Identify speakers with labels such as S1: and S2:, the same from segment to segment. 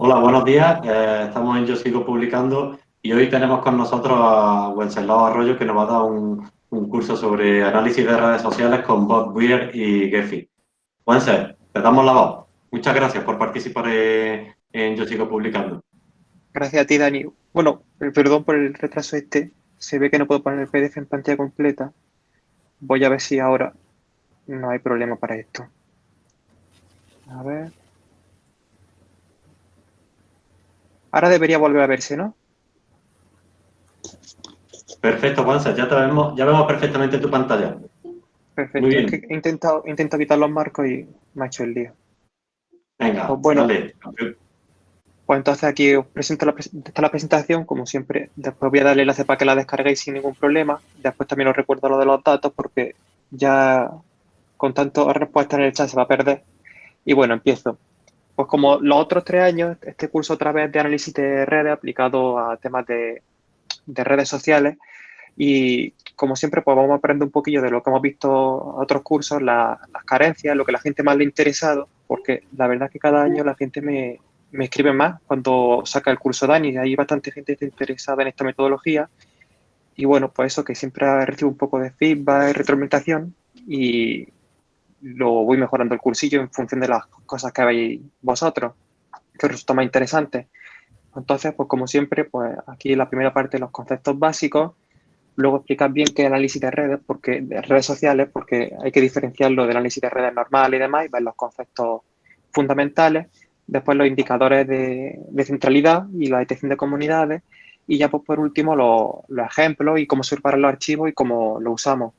S1: Hola, buenos días. Eh, estamos en Yo Sigo Publicando y hoy tenemos con nosotros a Wenceslao Arroyo que nos va a dar un, curso sobre análisis de redes sociales con Bob Weir y Gephi. Wences, te damos la voz. Muchas gracias por participar en Yo Sigo Publicando.
S2: Gracias a ti, Dani. Bueno, perdón por el retraso este. Se ve que no puedo poner el PDF en pantalla completa. Voy a ver si ahora no hay problema para esto. A ver. Ahora debería volver a verse, ¿no?
S1: Perfecto, Juanza, ya, te vemos, ya vemos perfectamente tu pantalla.
S2: Perfecto, he, intentado, quitar los marcos y me ha hecho el lío.
S1: Venga, pues bueno, dale.
S2: Pues entonces aquí os presento la, la presentación, como siempre. Después voy a darle el enlace para que la descarguéis sin ningún problema. Después también os recuerdo lo de los datos porque ya con tanto respuesta en el chat se va a perder. Y bueno, empiezo. Pues como los otros tres años, este curso otra vez de análisis de redes aplicado a temas de, redes sociales. Y como siempre pues vamos a aprender un poquillo de lo que hemos visto en otros cursos, las carencias, lo que la gente más le ha interesado, porque la verdad es que cada año la gente me, escribe más cuando saca el curso Dani, hay bastante gente interesada en esta metodología. Y bueno, pues eso que siempre recibo un poco de feedback, retroalimentación y, lo voy mejorando el cursillo en función de las cosas que veis vosotros, que resulta más interesante. Entonces, pues como siempre, pues aquí la primera parte los conceptos básicos, luego explicar bien qué análisis de redes, porque de redes sociales, porque hay que diferenciarlo del análisis de redes normal y demás, y ver los conceptos fundamentales, después los indicadores de, centralidad y la detección de comunidades, y ya pues por último los, los ejemplos y cómo separar los archivos y cómo lo usamos.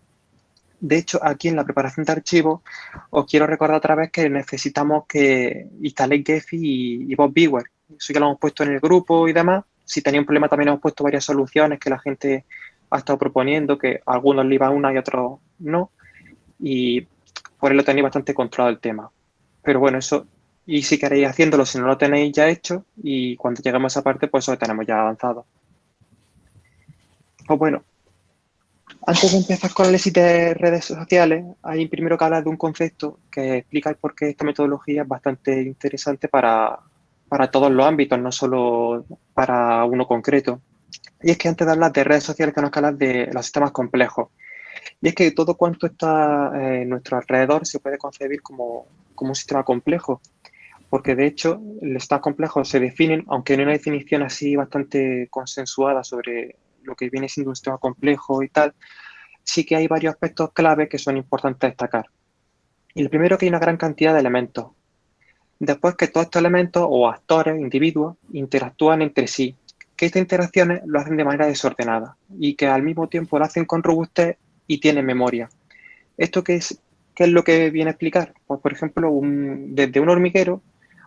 S2: De hecho, aquí en la preparación de archivos, os quiero recordar otra vez que necesitamos que instaléis Gephi y, Bob Eso ya lo hemos puesto en el grupo y demás. Si tenéis un problema, también hemos puesto varias soluciones que la gente ha estado proponiendo, que algunos le iba una y otros no. Y por eso tenéis bastante controlado el tema. Pero bueno, eso, y si queréis haciéndolo, si no lo tenéis ya hecho, y cuando lleguemos a esa parte, pues eso lo tenemos ya avanzado. Pues bueno, antes de empezar con el análisis de redes sociales, hay primero que hablar de un concepto que explica por qué esta metodología es bastante interesante para, todos los ámbitos, no solo para uno concreto. Y es que antes de hablar de redes sociales tenemos que hablar de los sistemas complejos. Y es que todo cuanto está en nuestro alrededor se puede concebir como, como un sistema complejo, porque de hecho los sistemas complejos se definen, aunque no hay una definición así bastante consensuada sobre lo que viene siendo un sistema complejo y tal, sí que hay varios aspectos clave que son importantes destacar. Y el primero que hay una gran cantidad de elementos. Después que todos estos elementos o actores, individuos, interactúan entre sí, que estas interacciones lo hacen de manera desordenada y que al mismo tiempo lo hacen con robustez y tienen memoria. ¿Esto qué es, qué es lo que viene a explicar? Pues, por ejemplo, desde un hormiguero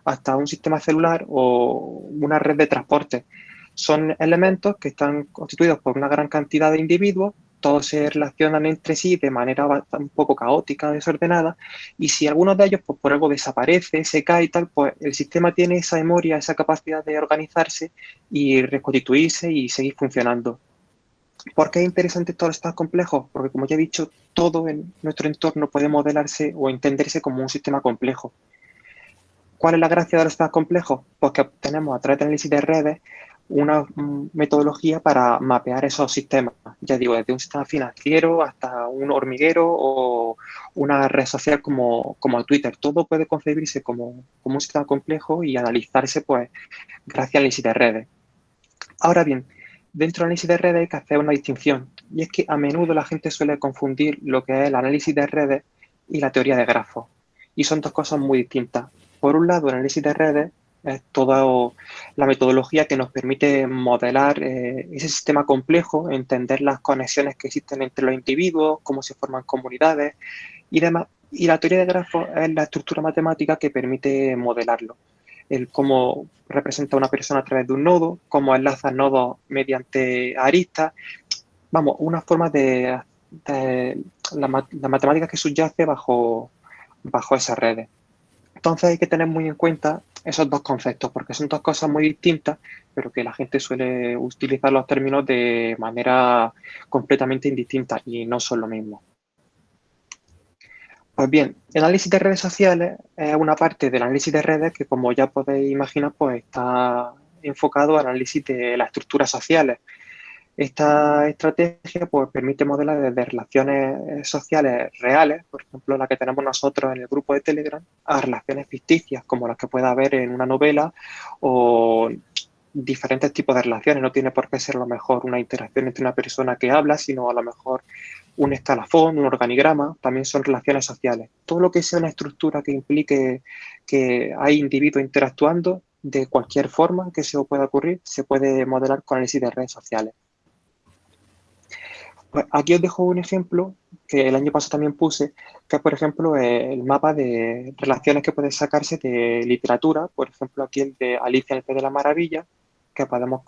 S2: hasta un sistema celular o una red de transporte son elementos que están constituidos por una gran cantidad de individuos, todos se relacionan entre sí de manera un poco caótica, desordenada, y si alguno de ellos pues, por algo desaparece, se cae y tal, pues el sistema tiene esa memoria, esa capacidad de organizarse y reconstituirse y seguir funcionando. ¿Por qué es interesante todo esto complejo? Porque como ya he dicho, todo en nuestro entorno puede modelarse o entenderse como un sistema complejo. ¿Cuál es la gracia de los sistemas complejos? Pues que obtenemos a través de análisis de redes una metodología para mapear esos sistemas. Ya digo, desde un sistema financiero hasta un hormiguero o una red social como, como Twitter. Todo puede concebirse como, como, un sistema complejo y analizarse pues gracias al análisis de redes. Ahora bien, dentro del análisis de redes hay que hacer una distinción. Y es que a menudo la gente suele confundir lo que es el análisis de redes y la teoría de grafos. Y son dos cosas muy distintas. Por un lado, el análisis de redes es toda la metodología que nos permite modelar eh, ese sistema complejo, entender las conexiones que existen entre los individuos, cómo se forman comunidades y demás. Y la teoría de grafos es la estructura matemática que permite modelarlo. El cómo representa una persona a través de un nodo, cómo enlaza nodos mediante aristas. Vamos, una forma de, la, matemática que subyace bajo, bajo esas redes. Entonces hay que tener muy en cuenta esos dos conceptos, porque son dos cosas muy distintas, pero que la gente suele utilizar los términos de manera completamente indistinta y no son lo mismo. Pues bien, el análisis de redes sociales es una parte del análisis de redes que, como ya podéis imaginar, pues está enfocado al análisis de las estructuras sociales. Esta estrategia pues, permite modelar desde relaciones sociales reales, por ejemplo, la que tenemos nosotros en el grupo de Telegram, a relaciones ficticias, como las que pueda haber en una novela o diferentes tipos de relaciones. No tiene por qué ser a lo mejor una interacción entre una persona que habla, sino a lo mejor un escalafón, un organigrama, también son relaciones sociales. Todo lo que sea una estructura que implique que hay individuos interactuando de cualquier forma que se pueda ocurrir, se puede modelar con análisis de redes sociales. Aquí os dejo un ejemplo que el año pasado también puse, que es, por ejemplo, el mapa de relaciones que pueden sacarse de literatura. Por ejemplo, aquí el de Alicia en el Pez de la Maravilla, que podemos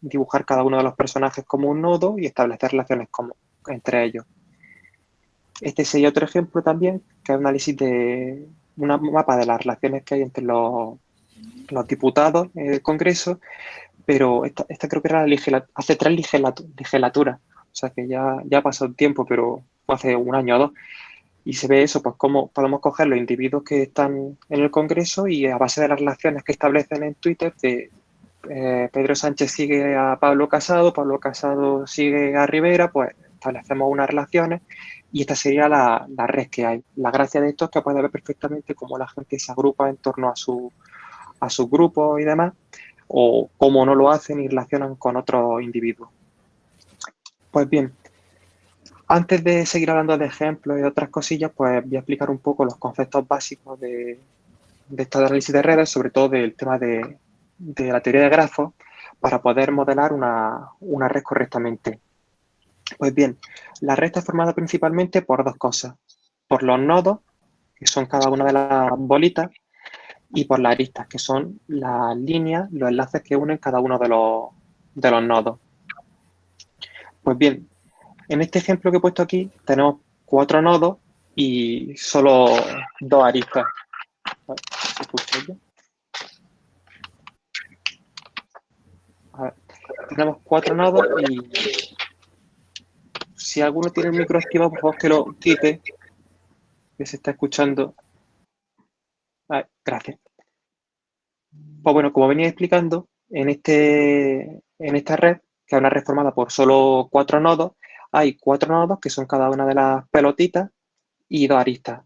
S2: dibujar cada uno de los personajes como un nodo y establecer relaciones como, entre ellos. Este sería otro ejemplo también, que es un análisis de un mapa de las relaciones que hay entre los, los diputados en el Congreso, pero esta, creo que era la hace tres legislaturas, o sea que ya, ya ha pasado tiempo, pero hace un año o dos. Y se ve eso, pues cómo podemos coger los individuos que están en el Congreso y a base de las relaciones que establecen en Twitter, de eh, Pedro Sánchez sigue a Pablo Casado, Pablo Casado sigue a Rivera, pues establecemos unas relaciones y esta sería la, red que hay. La gracia de esto es que puede ver perfectamente cómo la gente se agrupa en torno a su, a su grupo y demás, o cómo no lo hacen y relacionan con otros individuos. Pues bien, antes de seguir hablando de ejemplos y otras cosillas, pues voy a explicar un poco los conceptos básicos de, de análisis de redes, sobre todo del tema de, de la teoría de grafos, para poder modelar una, una red correctamente. Pues bien, la red está formada principalmente por dos cosas. Por los nodos, que son cada una de las bolitas, y por las aristas, que son las líneas, los enlaces que unen cada uno de los, de los nodos. Pues bien, en este ejemplo que he puesto aquí tenemos cuatro nodos y solo dos aristas. tenemos cuatro nodos y si alguno tiene el micro activado, por favor que lo quite, que se está escuchando. gracias. Pues bueno, como venía explicando, en, este, en esta red, que es una red formada por solo cuatro nodos, hay cuatro nodos que son cada una de las pelotitas y dos aristas.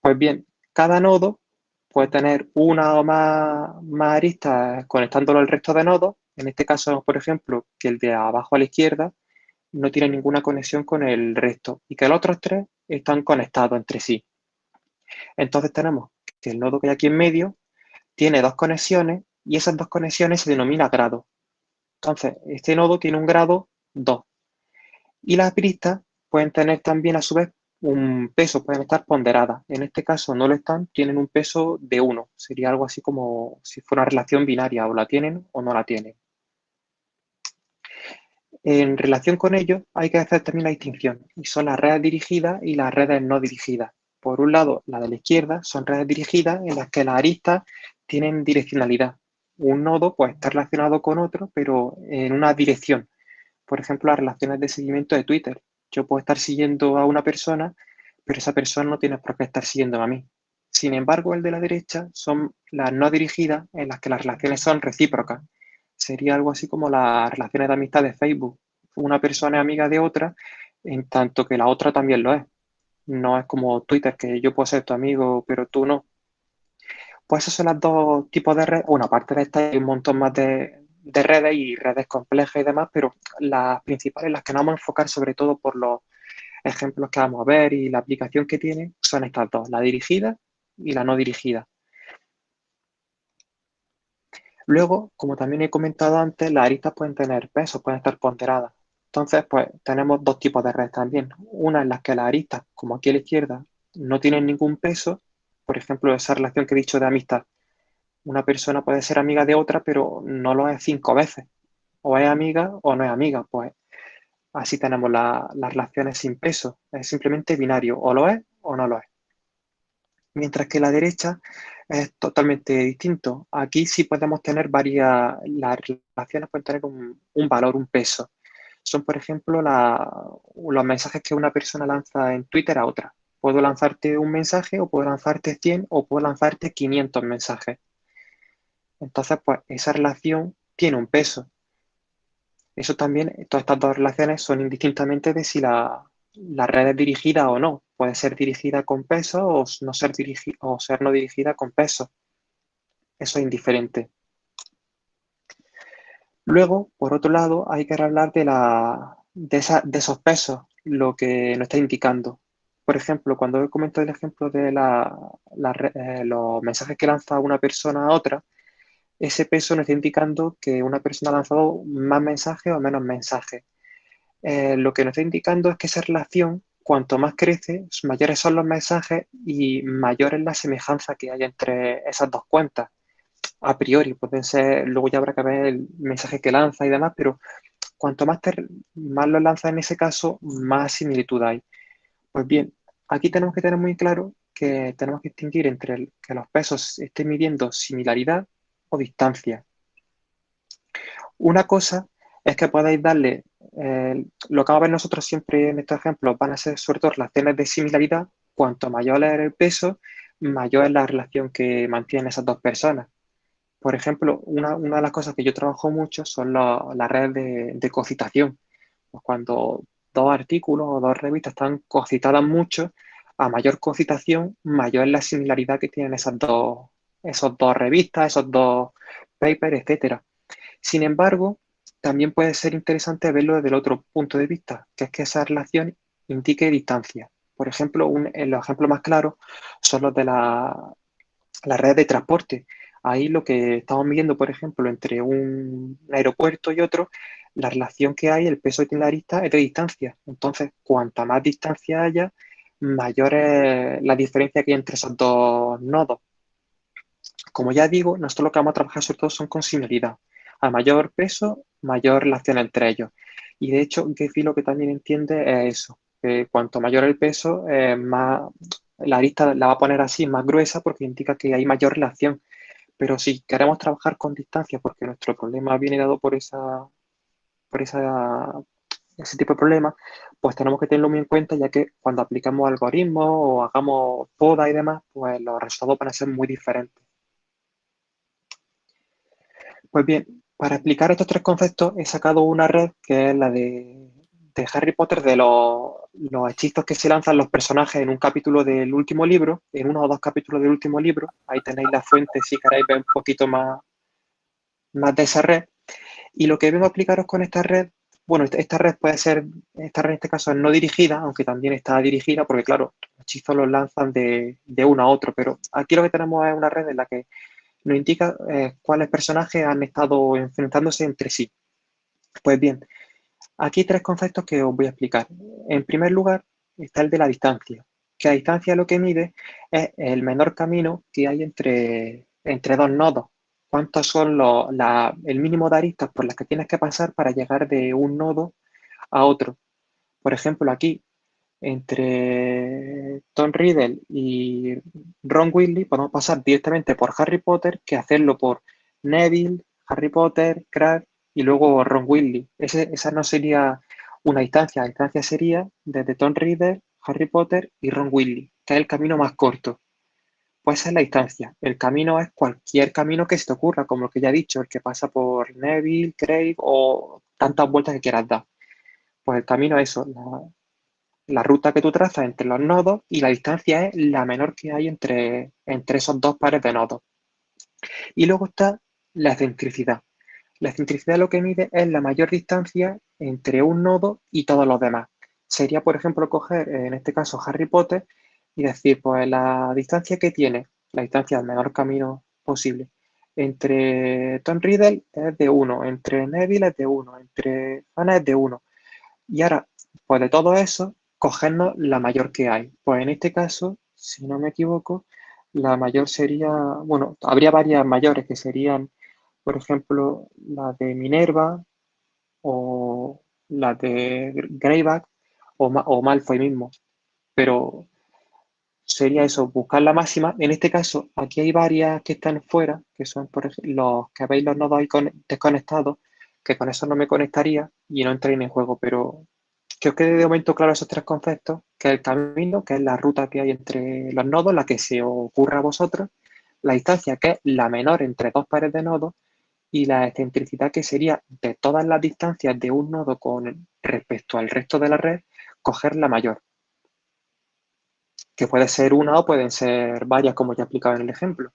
S2: Pues bien, cada nodo puede tener una o más, más aristas conectándolo al resto de nodos. En este caso, por ejemplo, que el de abajo a la izquierda no tiene ninguna conexión con el resto y que los otros tres están conectados entre sí. Entonces tenemos que el nodo que hay aquí en medio tiene dos conexiones y esas dos conexiones se denomina grado. Entonces, este nodo tiene un grado 2. Y las aristas pueden tener también a su vez un peso, pueden estar ponderadas. En este caso no lo están, tienen un peso de 1. Sería algo así como si fuera una relación binaria, o la tienen o no la tienen. En relación con ello, hay que hacer también la distinción, y son las redes dirigidas y las redes no dirigidas. Por un lado, la de la izquierda son redes dirigidas en las que las aristas tienen direccionalidad. Un nodo puede estar relacionado con otro, pero en una dirección. Por ejemplo, las relaciones de seguimiento de Twitter. Yo puedo estar siguiendo a una persona, pero esa persona no tiene por qué estar siguiendo a mí. Sin embargo, el de la derecha son las no dirigidas en las que las relaciones son recíprocas sería algo así como las relaciones de amistad de Facebook. Una persona es amiga de otra, en tanto que la otra también lo es. No es como Twitter, que yo puedo ser tu amigo, pero tú no. Pues esos son los dos tipos de redes. Bueno, aparte de esta hay un montón más de, de redes y redes complejas y demás, pero las principales, las que nos vamos a enfocar sobre todo por los ejemplos que vamos a ver y la aplicación que tiene, son estas dos, la dirigida y la no dirigida. Luego, como también he comentado antes, las aristas pueden tener pesos, pueden estar ponderadas. Entonces, pues tenemos dos tipos de redes también. Una en las que las aristas, como aquí a la izquierda, no tienen ningún peso. Por ejemplo, esa relación que he dicho de amistad. Una persona puede ser amiga de otra, pero no lo es cinco veces. O es amiga o no es amiga. Pues así tenemos las relaciones sin peso. Es simplemente binario. O lo es o no lo es. Mientras que la derecha es totalmente distinto. Aquí sí podemos tener varias, las relaciones pueden tener un, valor, un peso. Son, por ejemplo, los mensajes que una persona lanza en Twitter a otra. Puedo lanzarte un mensaje o puedo lanzarte 100 o puedo lanzarte 500 mensajes. Entonces, pues esa relación tiene un peso. Eso también, todas estas dos relaciones son indistintamente de si la, red es dirigida o no. Puede ser dirigida con peso o no ser, o ser no dirigida con peso. Eso es indiferente. Luego, por otro lado, hay que hablar de, la, de, esos pesos, lo que nos está indicando. Por ejemplo, cuando he comentado el ejemplo de eh, los mensajes que lanza una persona a otra, ese peso nos está indicando que una persona ha lanzado más mensajes o menos mensajes. Eh, lo que nos está indicando es que esa relación, cuanto más crece, mayores son los mensajes y mayor es la semejanza que hay entre esas dos cuentas. A priori, pueden ser, luego ya habrá que ver el mensaje que lanza y demás, pero cuanto más, más lo lanza en ese caso, más similitud hay. Pues bien, aquí tenemos que tener muy claro que tenemos que distinguir entre que los pesos estén midiendo similaridad o distancia. Una cosa es que podáis darle, eh, lo que vamos a ver nosotros siempre en estos ejemplos van a ser sobre todo relaciones de similaridad, cuanto mayor es el peso, mayor es la relación que mantienen esas dos personas. Por ejemplo, una, de las cosas que yo trabajo mucho son las redes de, de cocitación. Pues cuando dos artículos o dos revistas están cocitadas mucho, a mayor cocitación, mayor es la similaridad que tienen esas dos, esos dos revistas, esos dos papers, etcétera. Sin embargo, también puede ser interesante verlo desde el otro punto de vista, que es que esa relación indique distancia. Por ejemplo, un, los ejemplos más claros son los de la, la red de transporte. Ahí lo que estamos midiendo, por ejemplo, entre un aeropuerto y otro, la relación que hay, el peso itinerarista es de distancia. Entonces, cuanta más distancia haya, mayor es la diferencia que hay entre esos dos nodos. Como ya digo, nosotros lo que vamos a trabajar sobre todo son con similaridad. A mayor peso, mayor relación entre ellos. Y de hecho, Gephi lo que también entiende es eso, que cuanto mayor el peso, eh, más la arista la va a poner así, más gruesa, porque indica que hay mayor relación. Pero si queremos trabajar con distancia, porque nuestro problema viene dado por esa, por ese tipo de problemas, pues tenemos que tenerlo muy en cuenta, ya que cuando aplicamos algoritmos o hagamos poda y demás, pues los resultados van a ser muy diferentes. Pues bien, para explicar estos tres conceptos he sacado una red que es la de, Harry Potter de los, hechizos que se lanzan los personajes en un capítulo del último libro, en uno o dos capítulos del último libro. Ahí tenéis la fuente si queréis ver un poquito más, más de esa red. Y lo que vengo a explicaros con esta red, bueno, esta red puede ser, esta red en este caso es no dirigida, aunque también está dirigida, porque claro, los hechizos los lanzan de, de uno a otro, pero aquí lo que tenemos es una red en la que nos indica eh, cuáles personajes han estado enfrentándose entre sí. Pues bien, aquí tres conceptos que os voy a explicar. En primer lugar, está el de la distancia, que la distancia lo que mide es el menor camino que hay entre, entre dos nodos. ¿Cuántos son los, el mínimo de aristas por las que tienes que pasar para llegar de un nodo a otro? Por ejemplo, aquí entre Tom Riddle y Ron Weasley podemos pasar directamente por Harry Potter que hacerlo por Neville, Harry Potter, Crabbe y luego Ron Weasley. esa no sería una distancia, la distancia sería desde Tom Riddle, Harry Potter y Ron Weasley, que es el camino más corto. Pues esa es la distancia. El camino es cualquier camino que se te ocurra, como lo que ya he dicho, el que pasa por Neville, Craig o tantas vueltas que quieras dar. Pues el camino es eso, la ruta que tú trazas entre los nodos y la distancia es la menor que hay entre, entre esos dos pares de nodos. Y luego está la excentricidad. La excentricidad lo que mide es la mayor distancia entre un nodo y todos los demás. Sería, por ejemplo, coger, en este caso, Harry Potter y decir, pues la distancia que tiene, la distancia del menor camino posible, entre Tom Riddle es de 1, entre Neville es de 1, entre Anna es de 1. Y ahora, pues de todo eso, cogernos la mayor que hay. Pues en este caso, si no me equivoco, la mayor sería, bueno, habría varias mayores que serían, por ejemplo, la de Minerva o la de Greyback o, o Malfoy mismo. Pero sería eso, buscar la máxima. En este caso, aquí hay varias que están fuera, que son por ejemplo, los que veis los nodos ahí desconectados, que con eso no me conectaría y no entraría en juego, pero que os quede de momento claro esos tres conceptos, que es el camino, que es la ruta que hay entre los nodos, la que se ocurra a vosotros, la distancia, que es la menor entre dos pares de nodos, y la excentricidad, que sería de todas las distancias de un nodo con respecto al resto de la red, coger la mayor. Que puede ser una o pueden ser varias, como ya he explicado en el ejemplo.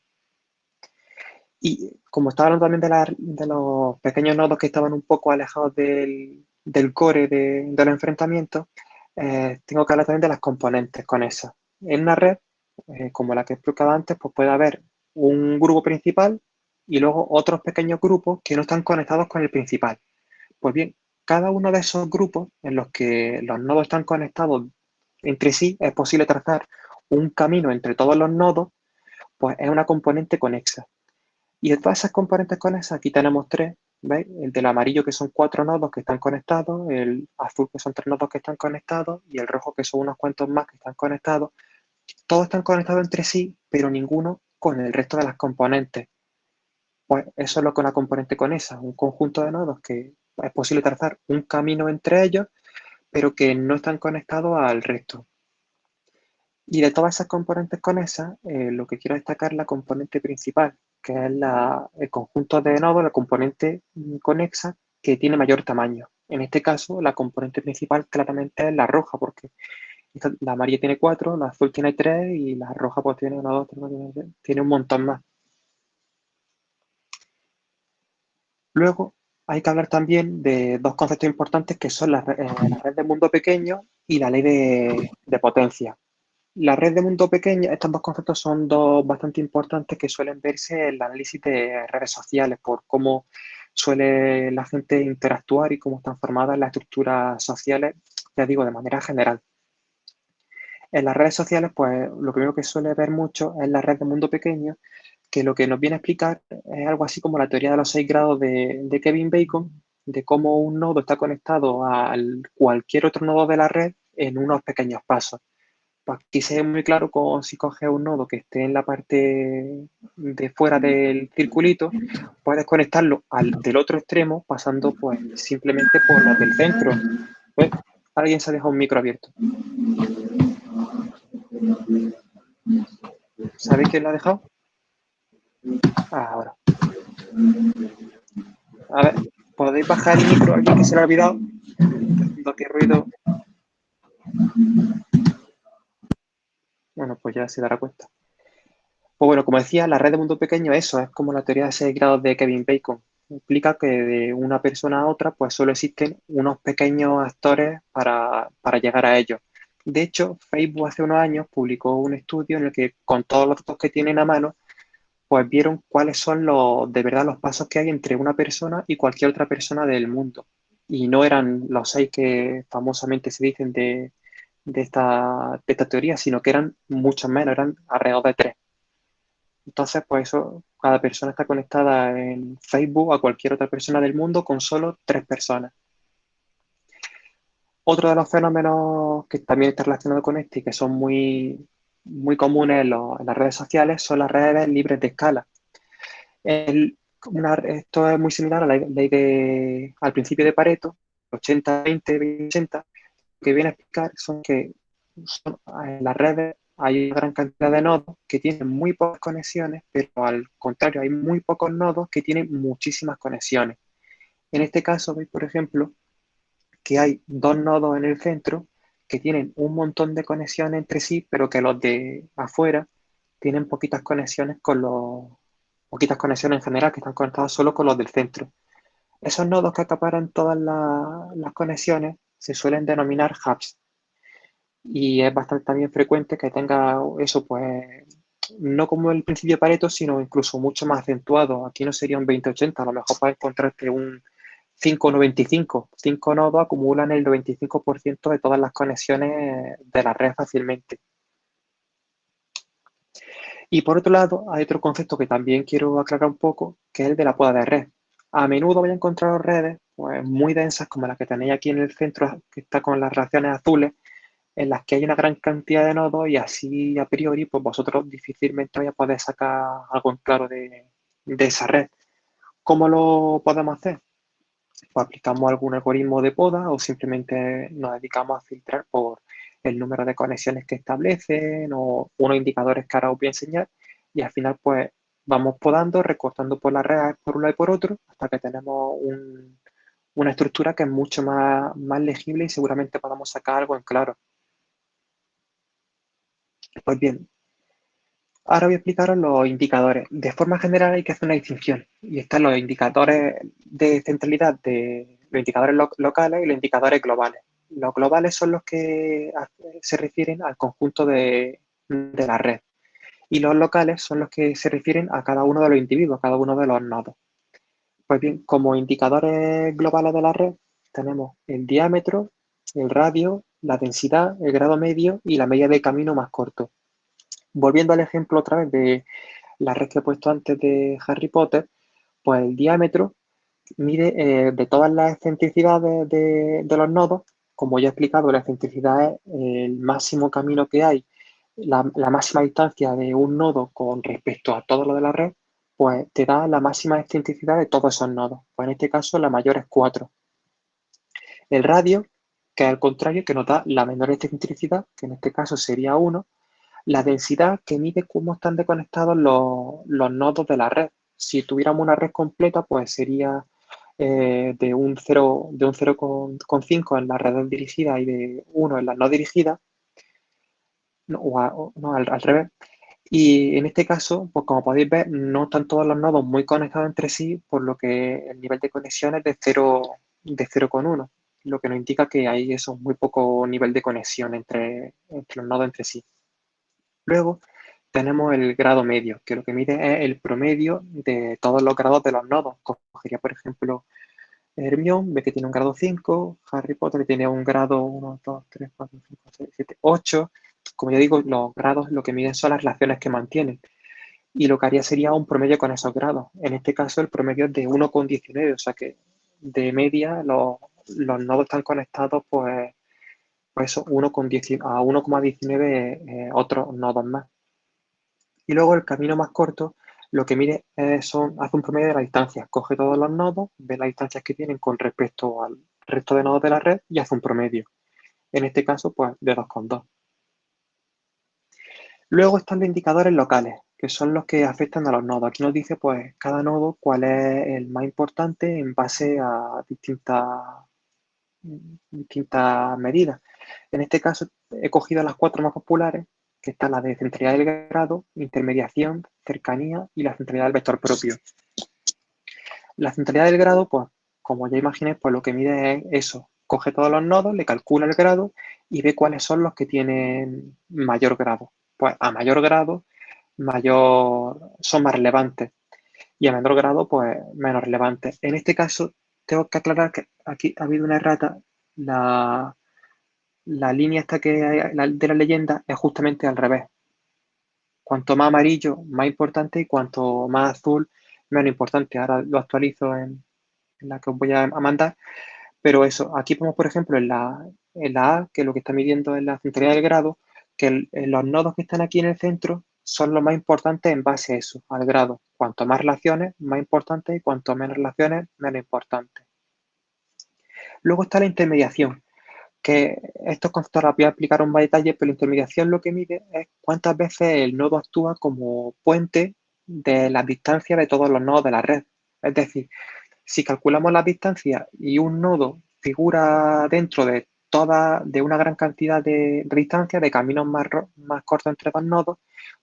S2: Y como estaba hablando también de, los pequeños nodos que estaban un poco alejados del, core de, enfrentamientos, eh, tengo que hablar también de las componentes con esas. En una red, eh, como la que he explicado antes, pues puede haber un grupo principal y luego otros pequeños grupos que no están conectados con el principal. Pues bien, cada uno de esos grupos en los que los nodos están conectados entre sí, es posible trazar un camino entre todos los nodos, pues es una componente conexa. Y de todas esas componentes conexas, aquí tenemos tres, ¿veis? El del amarillo que son cuatro nodos que están conectados, el azul que son tres nodos que están conectados y el rojo que son unos cuantos más que están conectados. Todos están conectados entre sí, pero ninguno con el resto de las componentes. Pues eso es lo que una componente conexa, un conjunto de nodos que es posible trazar un camino entre ellos, pero que no están conectados al resto. Y de todas esas componentes conexas, eh, lo que quiero destacar es la componente principal, que es el conjunto de nodos, la componente conexa que tiene mayor tamaño. En este caso, la componente principal claramente es la roja, porque la amarilla tiene 4, la azul tiene 3 y la roja pues tiene 1, 2, 3, tiene un montón más. Luego, hay que hablar también de dos conceptos importantes que son la, eh, red de mundo pequeño y la ley de, potencia. La red de mundo pequeño, estos dos conceptos son dos bastante importantes que suelen verse en el análisis de redes sociales por cómo suele la gente interactuar y cómo están formadas las estructuras sociales, ya digo, de manera general. En las redes sociales, pues lo primero que suele ver mucho es la red de mundo pequeño, que lo que nos viene a explicar es algo así como la teoría de los seis grados de, Kevin Bacon, de cómo un nodo está conectado a cualquier otro nodo de la red en unos pequeños pasos. Pues aquí se ve muy claro como si coges un nodo que esté en la parte de fuera del circulito, puedes conectarlo al del otro extremo pasando pues simplemente por los del centro. ¿Ves? Alguien se ha dejado un micro abierto. ¿Sabéis quién lo ha dejado? Ahora. A ver, ¿podéis bajar el micro alguien que se lo ha olvidado? ¿Qué ruido? Bueno, pues ya se dará cuenta. Pues bueno, como decía, la red de mundo pequeño, eso es como la teoría de 6 grados de Kevin Bacon. Implica que de una persona a otra, pues solo existen unos pequeños actores para, para llegar a ellos. De hecho, Facebook hace unos años publicó un estudio en el que con todos los datos que tienen a mano, pues vieron cuáles son los, de verdad los pasos que hay entre una persona y cualquier otra persona del mundo. Y no eran los seis que famosamente se dicen de, esta, teoría, sino que eran muchos menos, eran alrededor de tres. Entonces, pues eso, cada persona está conectada en Facebook a cualquier otra persona del mundo con solo tres personas. Otro de los fenómenos que también está relacionado con este y que son muy, muy comunes en, las redes sociales son las redes libres de escala. esto es muy similar a la ley de, al principio de Pareto, 80-20, 80, que viene a explicar son que en las redes hay una gran cantidad de nodos que tienen muy pocas conexiones, pero al contrario, hay muy pocos nodos que tienen muchísimas conexiones. En este caso, veis, por ejemplo, que hay dos nodos en el centro que tienen un montón de conexiones entre sí, pero que los de afuera tienen poquitas conexiones con los poquitas conexiones en general que están conectados solo con los del centro. Esos nodos que acaparan todas las conexiones se suelen denominar hubs. Y es bastante también frecuente que tenga eso, pues, no como el principio de Pareto, sino incluso mucho más acentuado. Aquí no sería un 20-80, a lo mejor para encontrarte un 595. 5 nodos acumulan el 95% de todas las conexiones de la red fácilmente. Y por otro lado, hay otro concepto que también quiero aclarar un poco, que es el de la poda de red. A menudo voy a encontrar redes pues, muy densas, como la que tenéis aquí en el centro, que está con las reacciones azules, en las que hay una gran cantidad de nodos y así a priori, pues vosotros difícilmente vais a poder sacar algo en claro de esa red. ¿Cómo lo podemos hacer? Pues aplicamos algún algoritmo de poda o simplemente nos dedicamos a filtrar por el número de conexiones que establecen o unos indicadores que ahora os voy a enseñar y al final pues vamos podando, recortando por la red por un lado y por otro hasta que tenemos una estructura que es mucho más, más legible y seguramente podamos sacar algo en claro. Pues bien, ahora voy a explicaros los indicadores. De forma general hay que hacer una distinción y están los indicadores de centralidad de los indicadores locales y los indicadores globales. Los globales son los que se refieren al conjunto de, la red y los locales son los que se refieren a cada uno de los individuos, a cada uno de los nodos. Pues bien, como indicadores globales de la red tenemos el diámetro, el radio, la densidad, el grado medio y la media de camino más corto. Volviendo al ejemplo otra vez de la red que he puesto antes de Harry Potter, pues el diámetro mide eh, de todas las excentricidades de, los nodos, como ya he explicado, la excentricidad es el máximo camino que hay, la, máxima distancia de un nodo con respecto a todo lo de la red, pues te da la máxima excentricidad de todos esos nodos. Pues en este caso la mayor es 4. El radio, que es al contrario, que nos da la menor excentricidad, que en este caso sería 1, la densidad que mide cómo están desconectados los, nodos de la red. Si tuviéramos una red completa, pues sería eh, de un 0,5 de un en la red dirigida y de 1 en la no dirigida, no, no al, revés. Y en este caso, pues como podéis ver, no están todos los nodos muy conectados entre sí, por lo que el nivel de conexión es de 0,1, de 0,1 lo que nos indica que hay eso, muy poco nivel de conexión entre, entre los nodos entre sí. Luego tenemos el grado medio, que lo que mide es el promedio de todos los grados de los nodos. Cogería, por ejemplo, Hermione, ve que tiene un grado 5, Harry Potter tiene un grado 1, 2, 3, 4, 5, 6, 7, 8. Como ya digo, los grados lo que miden son las relaciones que mantienen. Y lo que haría sería un promedio con esos grados. En este caso, el promedio es de 1,19, o sea que de media los, nodos están conectados pues pues eso, 1 con a 1,19 eh, otros nodos más. Y luego el camino más corto, lo que mide son, hace un promedio de la distancia. Coge todos los nodos, ve las distancias que tienen con respecto al resto de nodos de la red y hace un promedio. En este caso, pues de 2,2. Luego están los indicadores locales, que son los que afectan a los nodos. Aquí nos dice, pues, cada nodo cuál es el más importante en base a distintas, distintas medidas. En este caso he cogido las cuatro más populares, que están la de centralidad del grado, intermediación, cercanía y la centralidad del vector propio. La centralidad del grado, pues como ya imaginé, pues lo que mide es eso. Coge todos los nodos, le calcula el grado y ve cuáles son los que tienen mayor grado. Pues a mayor grado, mayor son más relevantes y a menor grado, pues menos relevantes. En este caso, tengo que aclarar que aquí ha habido una errata. La, la línea esta que de la leyenda es justamente al revés. Cuanto más amarillo, más importante y cuanto más azul, menos importante. Ahora lo actualizo en, la que os voy a, mandar. Pero eso, aquí vemos, por ejemplo, en la, en la A, que lo que está midiendo es la centralidad del grado, que los nodos que están aquí en el centro son los más importantes en base a eso, al grado. Cuanto más relaciones, más importante y cuanto menos relaciones, menos importante. Luego está la intermediación, que estos conceptos los voy a explicar en más detalle, pero la intermediación lo que mide es cuántas veces el nodo actúa como puente de las distancias de todos los nodos de la red. Es decir, si calculamos las distancias y un nodo figura dentro de toda, de una gran cantidad de, distancias, de caminos más, más cortos entre dos nodos,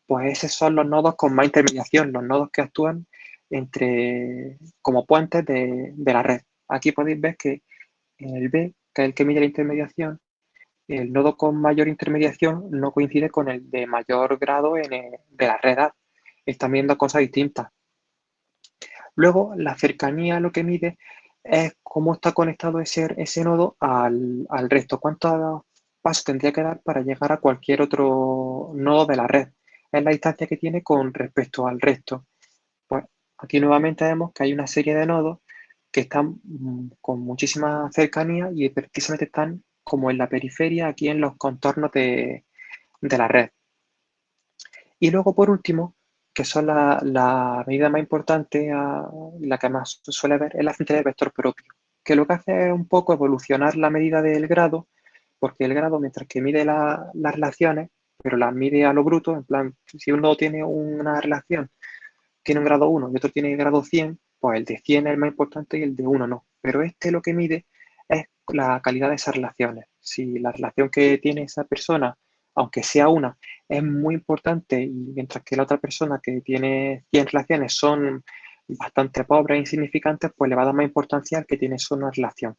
S2: pues esos son los nodos con más intermediación, los nodos que actúan entre, como puentes de, de la red. Aquí podéis ver que en el B que es el que mide la intermediación, el nodo con mayor intermediación no coincide con el de mayor grado en de la red. Están viendo cosas distintas. Luego, la cercanía lo que mide es cómo está conectado ese, ese nodo al, al resto. ¿Cuántos pasos tendría que dar para llegar a cualquier otro nodo de la red? Es la distancia que tiene con respecto al resto. Pues aquí nuevamente vemos que hay una serie de nodos que están mm, con muchísima cercanía y precisamente están como en la periferia, aquí en los contornos de, la red. Y luego, por último, que son la, medida más importante, la que más suele ver, es la centralidad del vector propio. que lo que hace es un poco evolucionar la medida del grado, porque el grado, mientras que mide las relaciones, pero las mide a lo bruto, en plan, si uno tiene una relación, tiene un grado 1 y otro tiene grado 100, pues el de 100 es el más importante y el de 1 no. Pero este lo que mide es la calidad de esas relaciones. Si la relación que tiene esa persona, aunque sea una, es muy importante y mientras que la otra persona que tiene 100 relaciones son bastante pobres e insignificantes, pues le va a dar más importancia al que tiene solo una relación.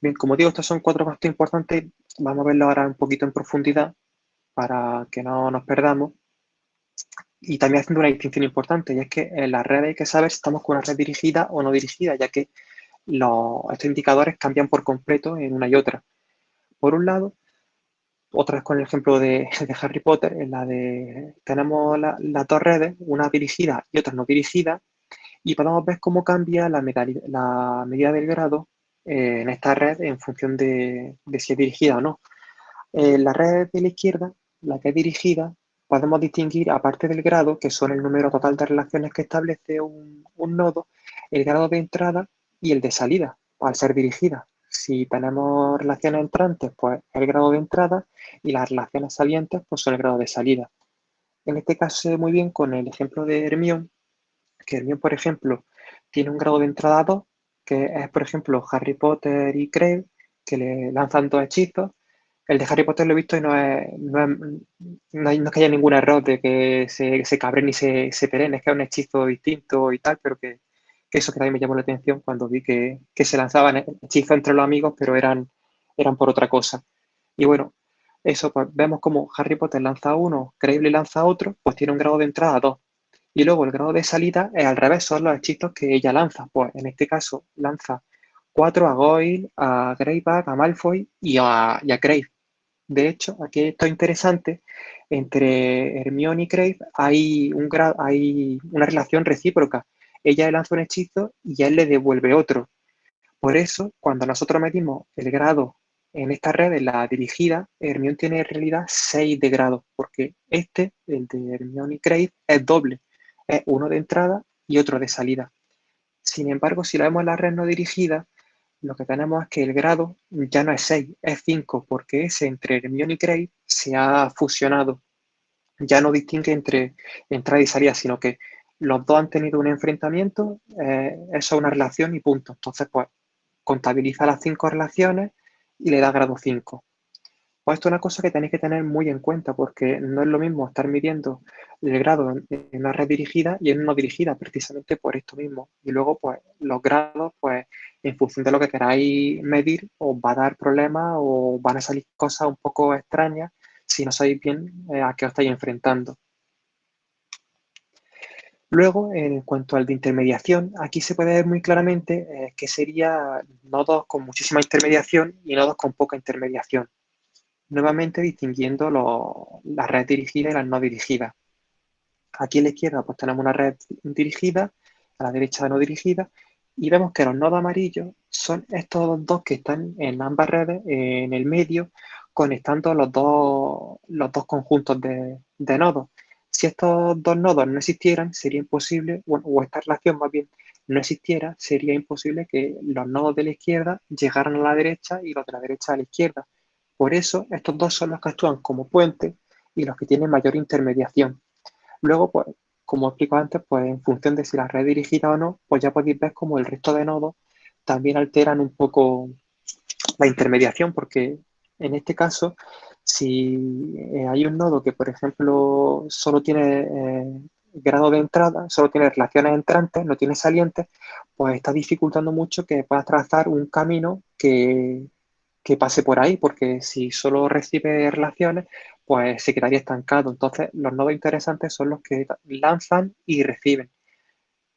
S2: Bien, como digo, estos son cuatro pasos importantes. Vamos a verlo ahora un poquito en profundidad para que no nos perdamos. Y también haciendo una distinción importante, y es que en la red hay que saber si estamos con una red dirigida o no dirigida, ya que estos indicadores cambian por completo en una y otra. Por un lado, otra vez con el ejemplo de, Harry Potter, en la de tenemos las dos redes, una dirigida y otra no dirigida, y podemos ver cómo cambia la, la medida del grado eh, en esta red en función de, si es dirigida o no. En la red de la izquierda, la que es dirigida, podemos distinguir, aparte del grado, que son el número total de relaciones que establece un, nodo, el grado de entrada y el de salida, al ser dirigida. Si tenemos relaciones entrantes, pues el grado de entrada y las relaciones salientes, pues son el grado de salida. En este caso se ve muy bien con el ejemplo de Hermione, que Hermione, por ejemplo, tiene un grado de entrada 2, que es, por ejemplo, Harry Potter y Craig, que le lanzan dos hechizos. El de Harry Potter lo he visto y no es, no es, que haya ningún error de que se, se cabren y se, se es que es un hechizo distinto y tal, pero que que eso que también me llamó la atención cuando vi que, se lanzaban hechizos entre los amigos, pero eran, eran por otra cosa. Y bueno, eso, pues vemos como Harry Potter lanza uno, Creíble lanza otro, pues tiene un grado de entrada 2. Y luego el grado de salida es al revés, son los hechizos que ella lanza. Pues en este caso lanza 4 a Goyle, a Greyback, a Malfoy y a, y a Crave. De hecho, aquí esto es interesante, entre Hermione y Crave hay, un hay una relación recíproca ella le lanza un hechizo y él le devuelve otro. Por eso, cuando nosotros medimos el grado en esta red, en la dirigida, Hermione tiene en realidad 6 de grado, porque este, el de Hermione y Craig, es doble. Es uno de entrada y otro de salida. Sin embargo, si lo vemos en la red no dirigida, lo que tenemos es que el grado ya no es 6, es 5, porque ese entre Hermione y Craig se ha fusionado. Ya no distingue entre entrada y salida, sino que los dos han tenido un enfrentamiento, eh, eso es una relación y punto. Entonces, pues, contabiliza las cinco relaciones y le da grado 5. Pues esto es una cosa que tenéis que tener muy en cuenta porque no es lo mismo estar midiendo el grado en, una red dirigida y en una no dirigida, precisamente por esto mismo. Y luego, pues, los grados, pues, en función de lo que queráis medir, os va a dar problemas o van a salir cosas un poco extrañas si no sabéis bien eh, a qué os estáis enfrentando. Luego, en cuanto al de intermediación, aquí se puede ver muy claramente eh, que sería nodos con muchísima intermediación y nodos con poca intermediación. Nuevamente distinguiendo las redes dirigidas y las no dirigidas. Aquí a la izquierda pues tenemos una red dirigida, a la derecha no dirigida, y vemos que los nodos amarillos son estos dos que están en ambas redes, en el medio, conectando los dos, los dos conjuntos de, de nodos. Si estos dos nodos no existieran, sería imposible, o esta relación más bien no existiera, sería imposible que los nodos de la izquierda llegaran a la derecha y los de la derecha a la izquierda. Por eso, estos dos son los que actúan como puente y los que tienen mayor intermediación. Luego, pues, como explico antes, pues en función de si la red es dirigida o no, pues ya podéis ver cómo el resto de nodos también alteran un poco la intermediación, porque en este caso si eh, hay un nodo que, por ejemplo, solo tiene eh, grado de entrada, solo tiene relaciones entrantes, no tiene salientes, pues está dificultando mucho que puedas trazar un camino que, que pase por ahí, porque si solo recibe relaciones, pues se quedaría estancado. Entonces, los nodos interesantes son los que lanzan y reciben.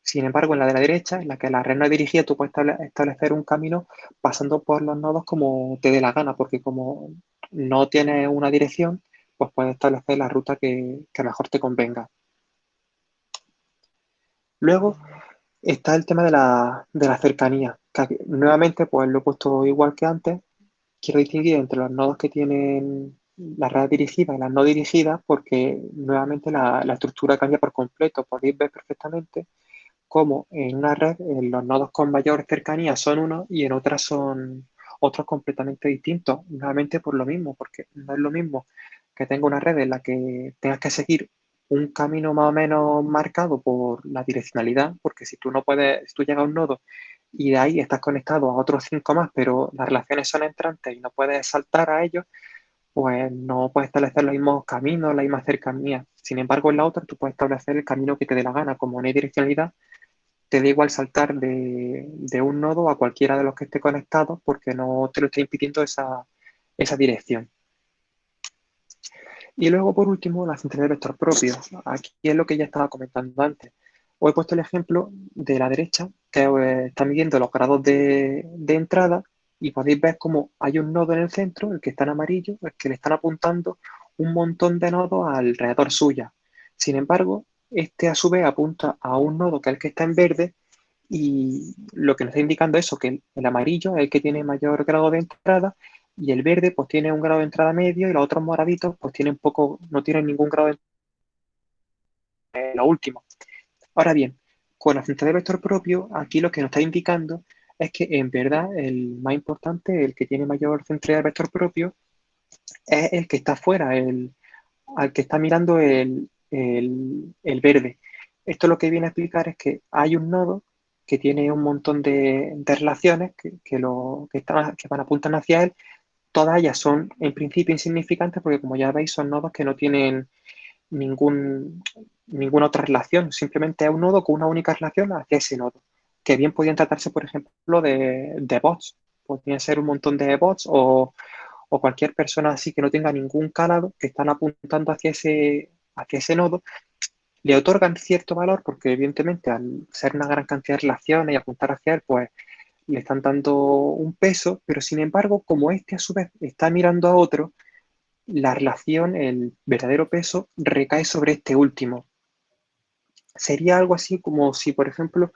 S2: Sin embargo, en la de la derecha, en la que la red no es dirigida, tú puedes establecer un camino pasando por los nodos como te dé la gana, porque como no tiene una dirección, pues puedes establecer la ruta que, mejor te convenga. Luego está el tema de la, cercanía. nuevamente, pues lo he puesto igual que antes. Quiero distinguir entre los nodos que tienen la red dirigida y las no dirigidas porque nuevamente la, estructura cambia por completo. Podéis ver perfectamente cómo en una red los nodos con mayor cercanía son unos y en otras son otros completamente distintos. Nuevamente por lo mismo, porque no es lo mismo que tenga una red en la que tengas que seguir un camino más o menos marcado por la direccionalidad, porque si tú no puedes, si tú llegas a un nodo y de ahí estás conectado a otros cinco más, pero las relaciones son entrantes y no puedes saltar a ellos, pues no puedes establecer los mismos caminos, la misma cercanía. Sin embargo, en la otra tú puedes establecer el camino que te dé la gana, como no hay direccionalidad, te da igual saltar de, un nodo a cualquiera de los que esté conectado porque no te lo está impidiendo esa, esa dirección. Y luego, por último, la centralidad de vector propio. Aquí es lo que ya estaba comentando antes. Os he puesto el ejemplo de la derecha, que eh, está midiendo los grados de, entrada y podéis ver cómo hay un nodo en el centro, el que está en amarillo, el que le están apuntando un montón de nodos alrededor suya. Sin embargo, este a su vez apunta a un nodo que es el que está en verde y lo que nos está indicando eso, que el amarillo es el que tiene mayor grado de entrada y el verde pues tiene un grado de entrada medio y los otros moraditos pues tienen poco, no tienen ningún grado de entrada. Eh, lo último. Ahora bien, con la central de vector propio, aquí lo que nos está indicando es que en verdad el más importante, el que tiene mayor centralidad de vector propio, es el que está afuera, el, al que está mirando el, verde. Esto lo que viene a explicar es que hay un nodo que tiene un montón de, relaciones que, lo, que, están, que van apuntando hacia él Todas ellas son en principio insignificantes porque como ya veis son nodos que no tienen ningún, ninguna otra relación, simplemente es un nodo con una única relación hacia ese nodo, que bien podrían tratarse, por ejemplo, de, de bots, podrían ser un montón de bots o, o, cualquier persona así que no tenga ningún calado, que están apuntando hacia ese, hacia ese nodo, le otorgan cierto valor porque evidentemente al ser una gran cantidad de relaciones y apuntar hacia él, pues le están dando un peso, pero sin embargo, como este a su vez está mirando a otro, la relación, el verdadero peso, recae sobre este último. Sería algo así como si, por ejemplo,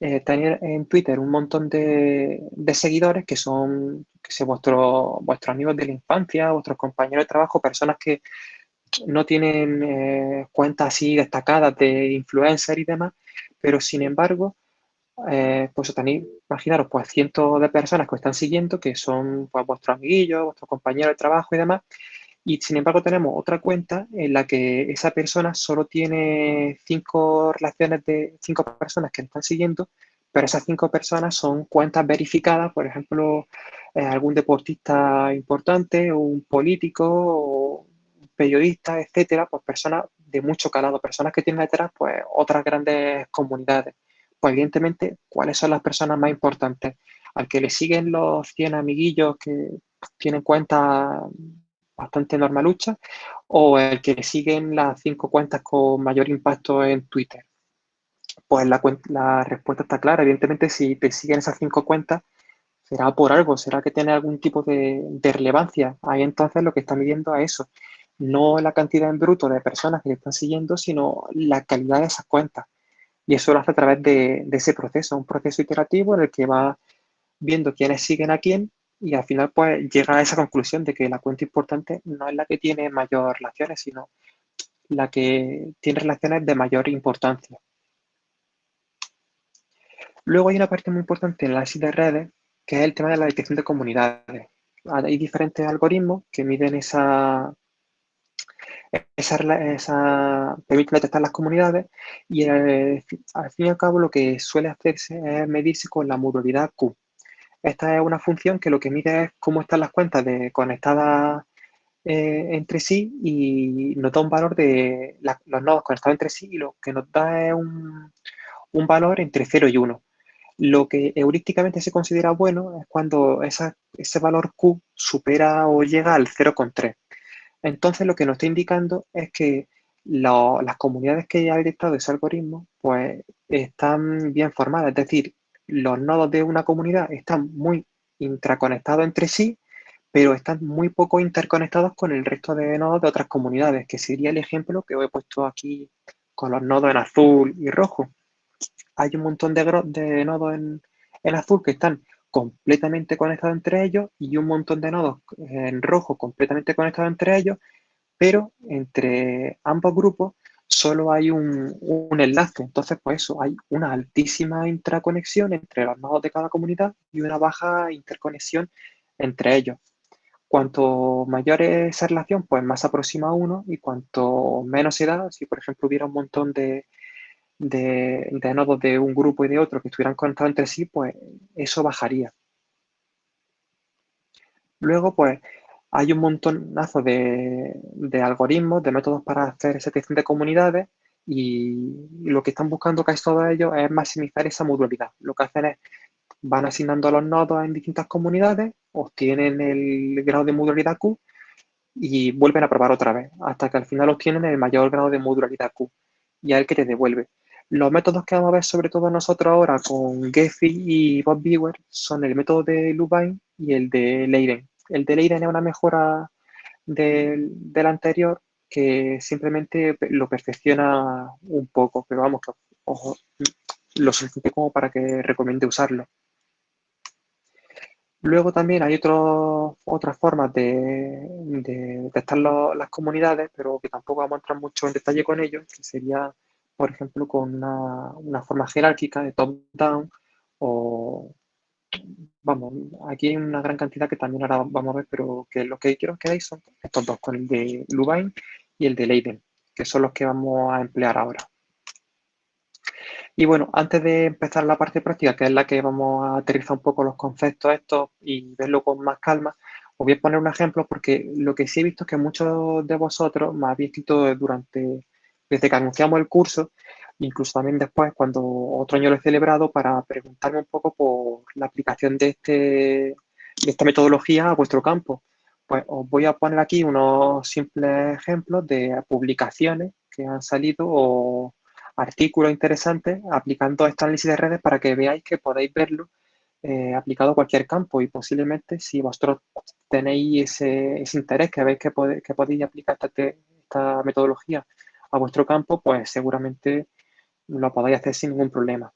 S2: eh, tener en Twitter un montón de, seguidores que son que sé, vuestros amigos de la infancia, vuestros compañeros de trabajo, personas que no tienen eh, cuentas así destacadas de influencer y demás, pero sin embargo eh, pues tenéis, imaginaros, pues cientos de personas que os están siguiendo, que son pues, vuestros amiguillos, vuestros compañeros de trabajo y demás, y sin embargo tenemos otra cuenta en la que esa persona solo tiene cinco relaciones de cinco personas que están siguiendo, pero esas cinco personas son cuentas verificadas, por ejemplo, eh, algún deportista importante, un político, o un periodista, etcétera, pues personas de mucho calado, personas que tienen detrás pues otras grandes comunidades pues evidentemente, ¿cuáles son las personas más importantes? Al que le siguen los 100 amiguillos que tienen cuentas bastante normaluchas o el que siguen las 5 cuentas con mayor impacto en Twitter. Pues la, la respuesta está clara. Evidentemente, si te siguen esas 5 cuentas, será por algo, será que tiene algún tipo de, de, relevancia. Ahí entonces lo que está midiendo es eso. No la cantidad en bruto de personas que le están siguiendo, sino la calidad de esas cuentas. Y eso lo hace a través de, ese proceso, un proceso iterativo en el que va viendo quiénes siguen a quién y al final pues llega a esa conclusión de que la cuenta importante no es la que tiene mayor relaciones, sino la que tiene relaciones de mayor importancia. Luego hay una parte muy importante en la análisis de redes, que es el tema de la detección de comunidades. Hay diferentes algoritmos que miden esa, esa, esa, permite detectar las comunidades y eh, al fin y al cabo lo que suele hacerse es medirse con la modalidad Q. Esta es una función que lo que mide es cómo están las cuentas de, conectadas eh, entre sí y nos da un valor de los nodos conectados entre sí y lo que nos da es un, un valor entre 0 y 1. Lo que heurísticamente se considera bueno es cuando ese valor Q supera o llega al 0,3. Entonces lo que nos está indicando es que las comunidades que ha detectado ese algoritmo pues están bien formadas, es decir, los nodos de una comunidad están muy intraconectados entre sí, pero están muy poco interconectados con el resto de nodos de otras comunidades, que sería el ejemplo que he puesto aquí con los nodos en azul y rojo. Hay un montón de, nodos en, en azul que están completamente conectados entre ellos y un montón de nodos en rojo completamente conectados entre ellos, pero entre ambos grupos solo hay un, un, enlace. Entonces, pues eso, hay una altísima intraconexión entre los nodos de cada comunidad y una baja interconexión entre ellos. Cuanto mayor es esa relación, pues más aproxima uno y cuanto menos se da, si por ejemplo hubiera un montón de, de, de nodos de un grupo y de otro que estuvieran conectados entre sí, pues eso bajaría. Luego, pues hay un montonazo de, algoritmos, de métodos para hacer esa detección de comunidades y, lo que están buscando casi todos ellos es maximizar esa modularidad. Lo que hacen es, van asignando los nodos en distintas comunidades, obtienen el grado de modularidad Q y vuelven a probar otra vez, hasta que al final obtienen el mayor grado de modularidad Q y el que te devuelve. Los métodos que vamos a ver sobre todo nosotros ahora con Gephi y Beaver son el método de Lubine y el de Leiden. El de Leiden es una mejora del, del anterior que simplemente lo perfecciona un poco, pero vamos, ojo, lo suficiente como para que recomiende usarlo. Luego también hay otras formas de, de testar las comunidades, pero que tampoco vamos a entrar mucho en detalle con ello, que sería, por ejemplo, con una, una forma jerárquica de top-down o, vamos, aquí hay una gran cantidad que también ahora vamos a ver, pero que lo que quiero que veáis son estos dos, con el de Lubine y el de Leiden, que son los que vamos a emplear ahora. Y bueno, antes de empezar la parte práctica, que es la que vamos a aterrizar un poco los conceptos estos y verlo con más calma, os voy a poner un ejemplo porque lo que sí he visto es que muchos de vosotros me habéis escrito durante, desde que anunciamos el curso, incluso también después cuando otro año lo he celebrado para preguntarme un poco por la aplicación de, este, de esta metodología a vuestro campo. Pues os voy a poner aquí unos simples ejemplos de publicaciones que han salido o artículos interesantes aplicando este análisis de redes para que veáis que podéis verlo eh, aplicado a cualquier campo y posiblemente si vosotros tenéis ese, ese interés que veis que, que podéis aplicar esta, esta metodología a vuestro campo, pues seguramente lo podáis hacer sin ningún problema.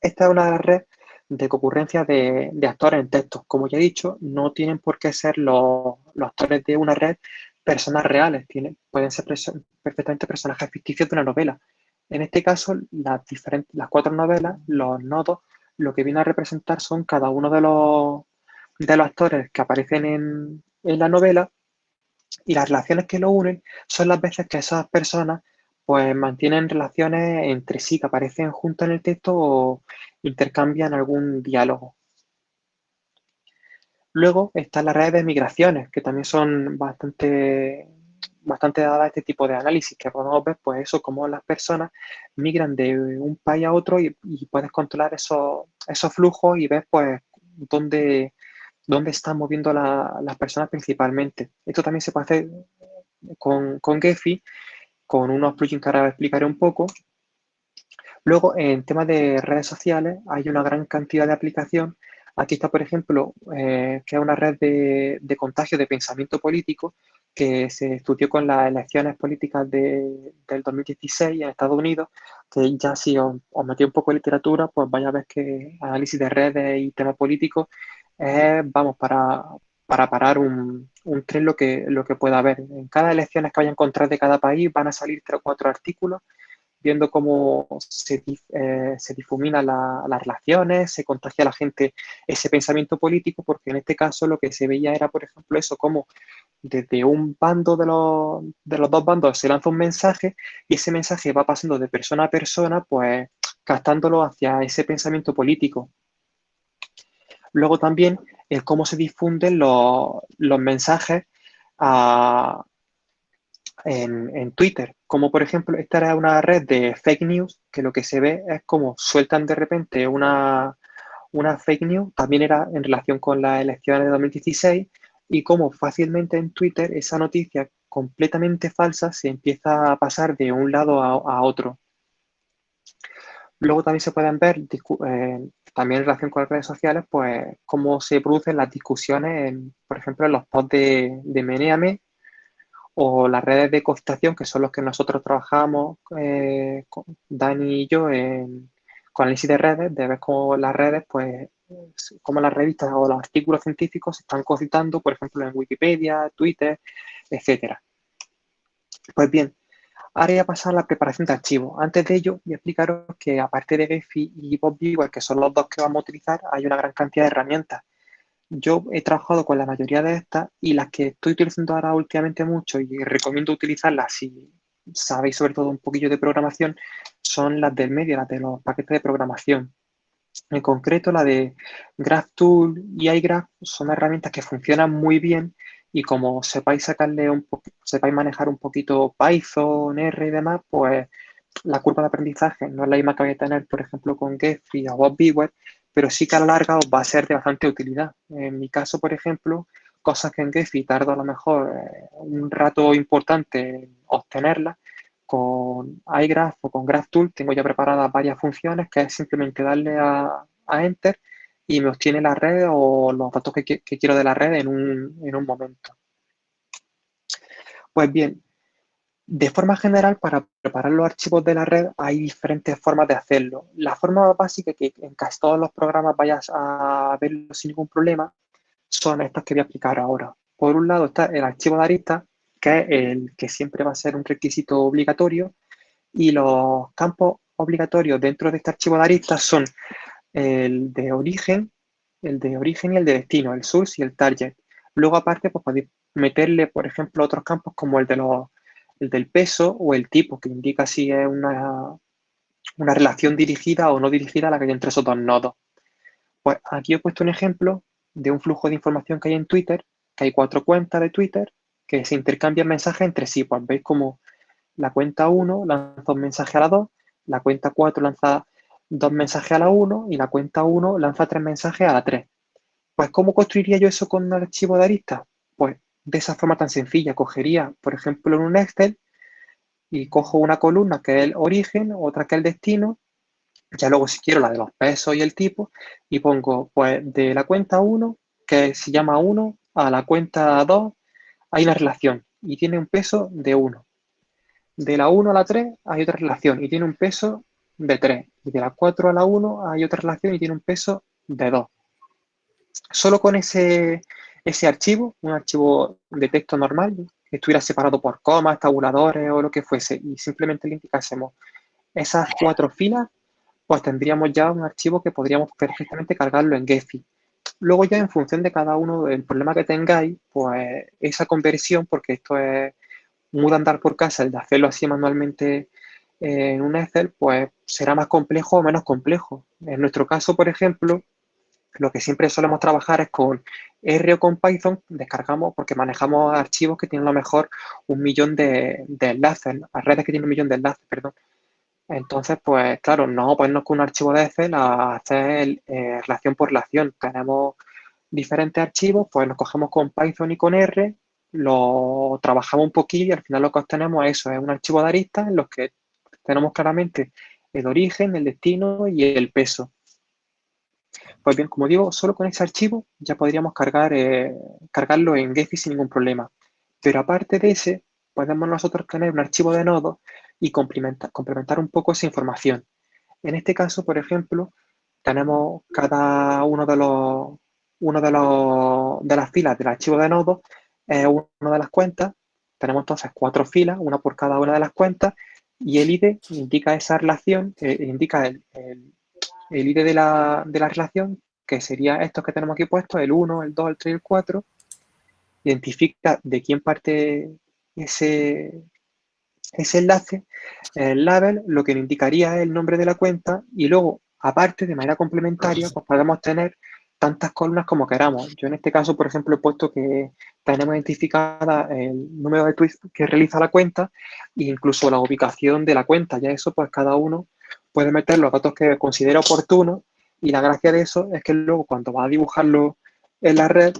S2: Esta es una de las redes de concurrencia de, actores en texto. Como ya he dicho, no tienen por qué ser los, actores de una red personas reales, tienen, pueden ser perfectamente personajes ficticios de una novela. En este caso, las, diferentes, las cuatro novelas, los nodos, lo que viene a representar son cada uno de los, de los actores que aparecen en, en la novela y las relaciones que lo unen son las veces que esas personas pues mantienen relaciones entre sí que aparecen juntos en el texto o intercambian algún diálogo. Luego están las redes de migraciones, que también son bastante, bastante dadas a este tipo de análisis, que podemos ver pues eso, cómo las personas migran de un país a otro y, puedes controlar esos, esos flujos y ver pues dónde, dónde están moviendo las personas principalmente. Esto también se puede hacer con, con Gephi con unos plugins que ahora explicaré un poco. Luego, en temas de redes sociales, hay una gran cantidad de aplicación. Aquí está, por ejemplo, eh, que es una red de, contagio de pensamiento político que se estudió con las elecciones políticas de, del 2016 en Estados Unidos, que ya si os, os metí un poco en literatura, pues vaya a ver que análisis de redes y temas políticos es, vamos, para, para parar un, tren lo que, lo que pueda haber. En cada elección que vayan a encontrar de cada país van a salir tres o cuatro artículos viendo cómo se, eh, se difuminan las relaciones, se contagia a la gente ese pensamiento político, porque en este caso lo que se veía era, por ejemplo, eso, como desde un bando de los, de los dos bandos se lanza un mensaje y ese mensaje va pasando de persona a persona, pues captándolo hacia ese pensamiento político. Luego también el cómo se difunden los, mensajes en, Twitter. Como por ejemplo, esta era una red de fake news, que lo que se ve es como sueltan de repente una, una fake news, también era en relación con las elecciones de 2016, y cómo fácilmente en Twitter esa noticia completamente falsa se empieza a pasar de un lado a, otro. Luego también se pueden ver eh, también en relación con las redes sociales, pues cómo se producen las discusiones, por ejemplo, en los posts de, de Meneame o las redes de costación, que son los que nosotros trabajamos, eh, con Dani y yo, en, con análisis de redes, de ver cómo las redes, pues, cómo las revistas o los artículos científicos se están citando, por ejemplo, en Wikipedia, Twitter, etcétera. Pues bien, Ahora voy a pasar a la preparación de archivos. Antes de ello, voy a explicaros que aparte de Gephi y BobBeaver, que son los dos que vamos a utilizar, hay una gran cantidad de herramientas. Yo he trabajado con la mayoría de estas y las que estoy utilizando ahora últimamente mucho y recomiendo utilizarlas si sabéis sobre todo un poquillo de programación, son las del medio, las de los paquetes de programación. En concreto, la de GraphTool y iGraph son herramientas que funcionan muy bien y como sepáis sacarle un sepáis manejar un poquito Python, R y demás, pues la curva de aprendizaje no es la misma que vais a tener, por ejemplo, con Gephi o BobBeaver, pero sí que a la larga os va a ser de bastante utilidad. En mi caso, por ejemplo, cosas que en Gephi tardo a lo mejor eh, un rato importante en obtenerlas, con iGraph o con GraphTool tengo ya preparadas varias funciones que es simplemente darle a, Enter y me obtiene la red o los datos que, quiero de la red en un, en un momento. Pues bien, de forma general, para preparar los archivos de la red hay diferentes formas de hacerlo. La forma básica que en casi todos los programas vayas a verlo sin ningún problema son estas que voy a explicar ahora. Por un lado está el archivo de arista, que es el que siempre va a ser un requisito obligatorio, y los campos obligatorios dentro de este archivo de arista son el de origen, el de origen y el de destino, el source y el target. Luego, aparte, pues podéis meterle, por ejemplo, otros campos como el de los el del peso o el tipo, que indica si es una, una relación dirigida o no dirigida a la que hay entre esos dos nodos. Pues aquí he puesto un ejemplo de un flujo de información que hay en Twitter, que hay cuatro cuentas de Twitter que se intercambian mensajes entre sí. Pues veis como la cuenta 1 lanza un mensaje a la 2, la cuenta 4 lanza dos mensajes a la 1 y la cuenta 1 lanza tres mensajes a la 3. Pues, ¿cómo construiría yo eso con un archivo de arista? Pues de esa forma tan sencilla. Cogería, por ejemplo, en un Excel y cojo una columna que es el origen, otra que es el destino, ya luego si quiero la de los pesos y el tipo, y pongo pues de la cuenta 1, que se llama 1, a la cuenta 2 hay una relación y tiene un peso de 1. De la 1 a la 3 hay otra relación y tiene un peso de 3. Y de la 4 a la 1 hay otra relación y tiene un peso de 2. Solo con ese, ese archivo, un archivo de texto normal, que estuviera separado por comas, tabuladores o lo que fuese, y simplemente le indicásemos esas cuatro filas, pues tendríamos ya un archivo que podríamos perfectamente cargarlo en Gephi. Luego ya en función de cada uno del problema que tengáis, pues esa conversión, porque esto es muy andar por casa, el de hacerlo así manualmente en un Excel, pues será más complejo o menos complejo. En nuestro caso, por ejemplo, lo que siempre solemos trabajar es con R o con Python, descargamos porque manejamos archivos que tienen a lo mejor un millón de, enlaces, redes que tienen un millón de enlaces, perdón. Entonces, pues claro, no ponernos con un archivo de Excel a hacer eh, relación por relación. Tenemos diferentes archivos, pues nos cogemos con Python y con R, lo trabajamos un poquillo y al final lo que obtenemos es eso, es un archivo de aristas en los que tenemos claramente el origen, el destino y el peso. Pues bien, como digo, solo con ese archivo ya podríamos cargar, eh, cargarlo en Gephi sin ningún problema. Pero aparte de ese, podemos nosotros tener un archivo de nodos y complementar, complementar un poco esa información. En este caso, por ejemplo, tenemos cada uno de los, uno de los de las filas del archivo de nodos una de las cuentas. Tenemos entonces cuatro filas, una por cada una de las cuentas, y el ID indica esa relación, eh, indica el, el ID de la, relación, que sería estos que tenemos aquí puestos, el 1, el 2, el 3 y el 4, identifica de quién parte ese, ese enlace, el label, lo que indicaría es el nombre de la cuenta y luego, aparte, de manera complementaria, pues podemos tener tantas columnas como queramos. Yo en este caso, por ejemplo, he puesto que tenemos identificada el número de tweets que realiza la cuenta e incluso la ubicación de la cuenta. Ya eso, pues cada uno puede meter los datos que considera oportunos y la gracia de eso es que luego cuando va a dibujarlo en la red,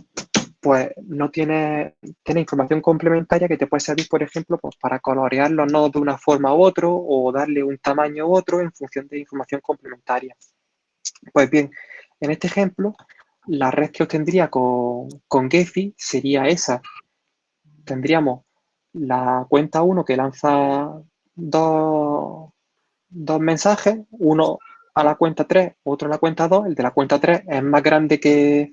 S2: pues no tiene, tiene información complementaria que te puede servir, por ejemplo, pues para colorear los nodos de una forma u otro o darle un tamaño u otro en función de información complementaria. Pues bien, en este ejemplo, la red que obtendría con, con Gephi sería esa. Tendríamos la cuenta 1 que lanza dos, dos mensajes, uno a la cuenta 3, otro a la cuenta 2. El de la cuenta 3 es más grande que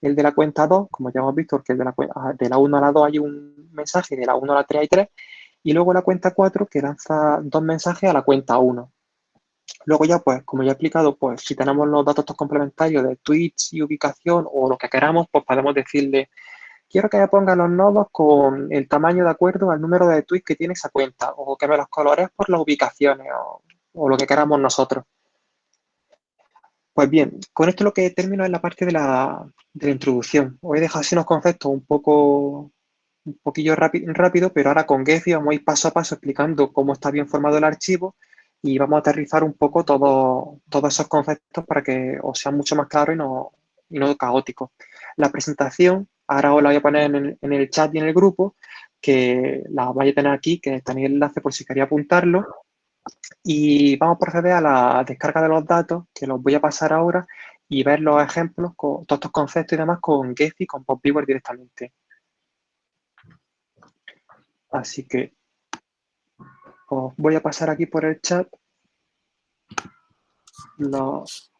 S2: el de la cuenta 2, como ya hemos visto, porque de la, de la 1 a la 2 hay un mensaje de la 1 a la 3 hay 3. y luego la cuenta 4 que lanza dos mensajes a la cuenta 1. Luego ya, pues, como ya he explicado, pues si tenemos los datos complementarios de tweets y ubicación o lo que queramos, pues podemos decirle, quiero que me ponga los nodos con el tamaño de acuerdo al número de tweets que tiene esa cuenta, o que me los colores por las ubicaciones, o, lo que queramos nosotros. Pues bien, con esto lo que termino es la parte de la, de la introducción. Os he dejado así unos conceptos un poco un poquillo rápido, pero ahora con Gephi vamos a ir paso a paso explicando cómo está bien formado el archivo y vamos a aterrizar un poco todo, todos esos conceptos para que os sea mucho más claro y no, y no caótico. La presentación, ahora os la voy a poner en el, chat y en el grupo, que la vais a tener aquí, que tenéis el enlace por si queréis apuntarlo. Y vamos a proceder a la descarga de los datos, que los voy a pasar ahora, y ver los ejemplos, con todos estos conceptos y demás con Gephi, con PopViewer directamente. Así que os voy a pasar aquí por el chat los,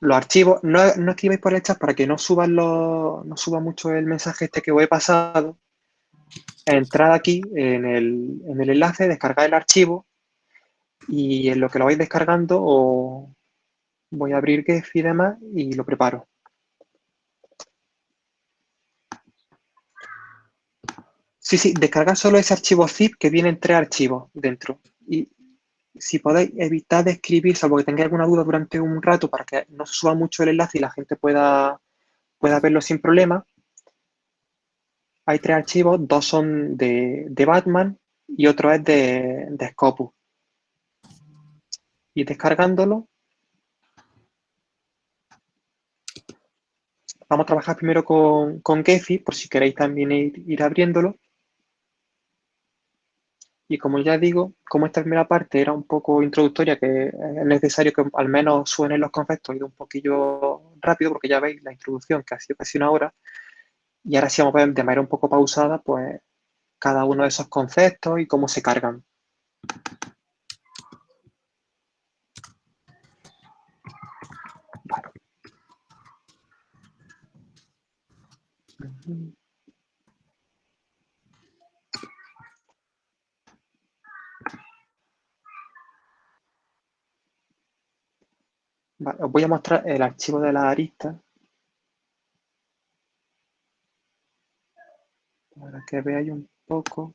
S2: archivos. No, escribáis por el chat para que no suban los, no suba mucho el mensaje este que os he pasado. Entrad aquí en el, en el enlace, descargad el archivo y en lo que lo vais descargando voy a abrir Gefi y demás y lo preparo. Sí, sí, descargar solo ese archivo zip que vienen tres archivos dentro. Y si podéis, evitar de escribir, salvo que tengáis alguna duda durante un rato para que no se suba mucho el enlace y la gente pueda, pueda verlo sin problema. Hay tres archivos, dos son de, Batman y otro es de, de Scopus. Y descargándolo, vamos a trabajar primero con, con Gephi, por si queréis también ir abriéndolo. Y como ya digo, como esta primera parte era un poco introductoria, que es necesario que al menos suenen los conceptos, ido un poquillo rápido porque ya veis la introducción que ha sido casi una hora. Y ahora sí vamos a ver de manera un poco pausada, pues cada uno de esos conceptos y cómo se cargan. Os voy a mostrar el archivo de la arista. Para que veáis un poco.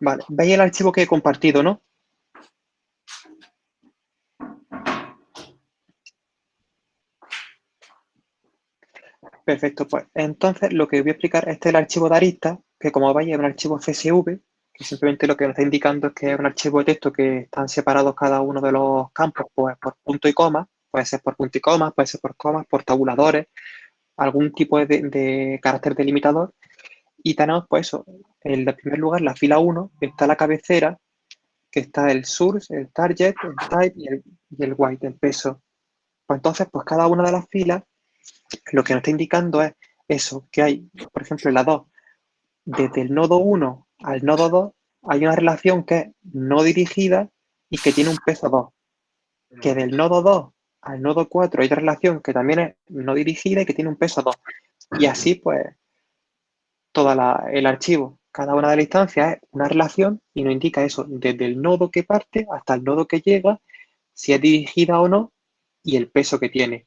S2: Vale, veis el archivo que he compartido, ¿no? Perfecto, pues entonces lo que voy a explicar, este es el archivo de arista, que como veis es un archivo CSV, que simplemente lo que nos está indicando es que es un archivo de texto que están separados cada uno de los campos pues, por punto y coma, puede ser por punto y coma, puede ser por comas, por tabuladores, algún tipo de, carácter delimitador, y tenemos, pues eso, en primer lugar, la fila 1, está la cabecera, que está el source, el target, el type y el, y el white, el peso. Pues entonces, pues cada una de las filas, lo que nos está indicando es eso, que hay, por ejemplo, en la 2, desde el nodo 1 al nodo 2, hay una relación que es no dirigida y que tiene un peso 2. Que del nodo 2 al nodo 4 hay otra relación que también es no dirigida y que tiene un peso 2. Y así, pues, todo el archivo. Cada una de las instancias es una relación y nos indica eso, desde el nodo que parte hasta el nodo que llega, si es dirigida o no y el peso que tiene.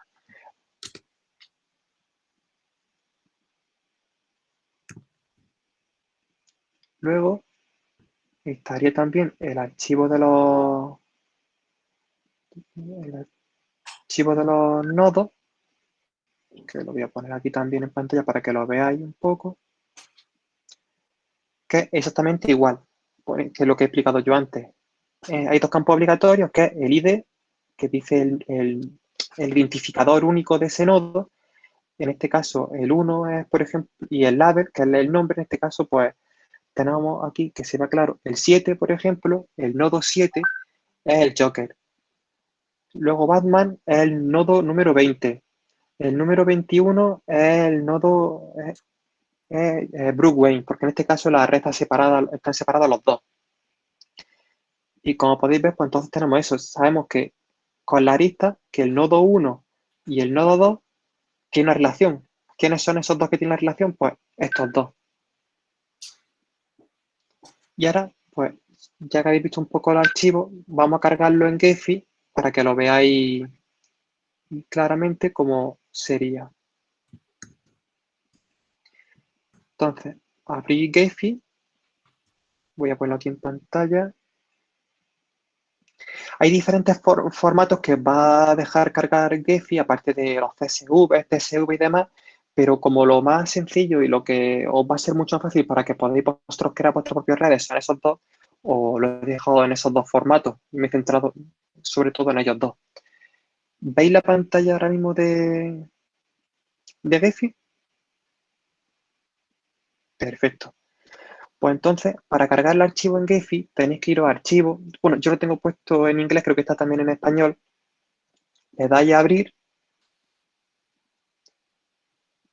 S2: Luego estaría también el archivo de los archivo de los nodos, que lo voy a poner aquí también en pantalla para que lo veáis un poco que es exactamente igual que lo que he explicado yo antes. Eh, hay dos campos obligatorios, que es el ID, que dice el, identificador único de ese nodo. En este caso, el 1 es, por ejemplo, y el label, que es el nombre, en este caso, pues tenemos aquí que se ve claro el 7, por ejemplo, el nodo 7 es el Joker. Luego Batman es el nodo número 20. El número 21 es el nodo es, Wayne, porque en este caso la red está separada, están separados los dos. Y como podéis ver, pues entonces tenemos eso. Sabemos que con la arista, que el nodo 1 y el nodo 2 tienen una relación. ¿Quiénes son esos dos que tienen la relación? Pues estos dos. Y ahora, pues, ya que habéis visto un poco el archivo, vamos a cargarlo en Gephi para que lo veáis claramente cómo sería. Entonces, abrir Gephi. Voy a ponerlo aquí en pantalla. Hay diferentes formatos que va a dejar cargar Gephi, aparte de los CSV, TSV y demás, pero como lo más sencillo y lo que os va a ser mucho más fácil para que podáis vosotros crear vuestras propias redes son esos dos, o lo he dejado en esos dos formatos y me he centrado sobre todo en ellos dos. ¿Veis la pantalla ahora mismo de, de Gephi? Perfecto. Pues entonces, para cargar el archivo en Gephi, tenéis que ir a archivo. Bueno, yo lo tengo puesto en inglés, creo que está también en español. Le dais a abrir.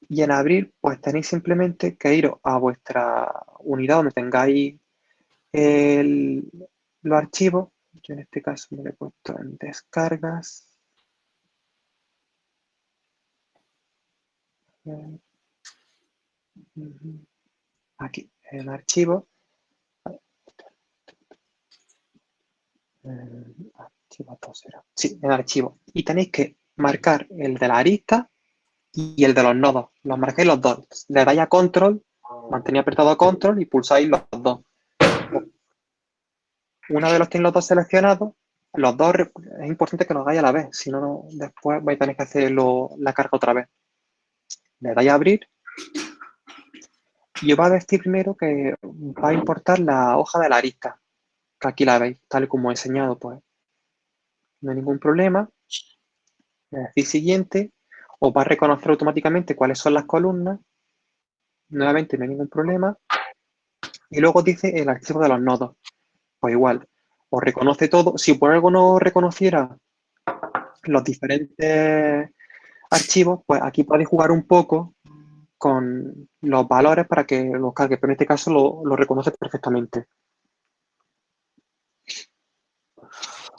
S2: Y en abrir, pues tenéis simplemente que ir a vuestra unidad donde tengáis los archivos. Yo en este caso me lo he puesto en descargas. Aquí en archivo. Sí, en archivo. Y tenéis que marcar el de la arista y el de los nodos. Los marcáis los dos. Le dais a control, mantenéis apretado control y pulsáis los dos. Una vez los tenéis los dos seleccionados, los dos es importante que los hagáis a la vez, si no, después vais a tener que hacer la carga otra vez. Le dais a abrir y os va a decir primero que va a importar la hoja de la arista, que aquí la veis, tal como he enseñado, pues no hay ningún problema. Le decís siguiente, os va a reconocer automáticamente cuáles son las columnas. Nuevamente no hay ningún problema. Y luego dice el archivo de los nodos. Pues igual, os reconoce todo. Si por algo no reconociera los diferentes archivos, pues aquí podéis jugar un poco con los valores para que los cargue, pero en este caso lo, reconoce perfectamente.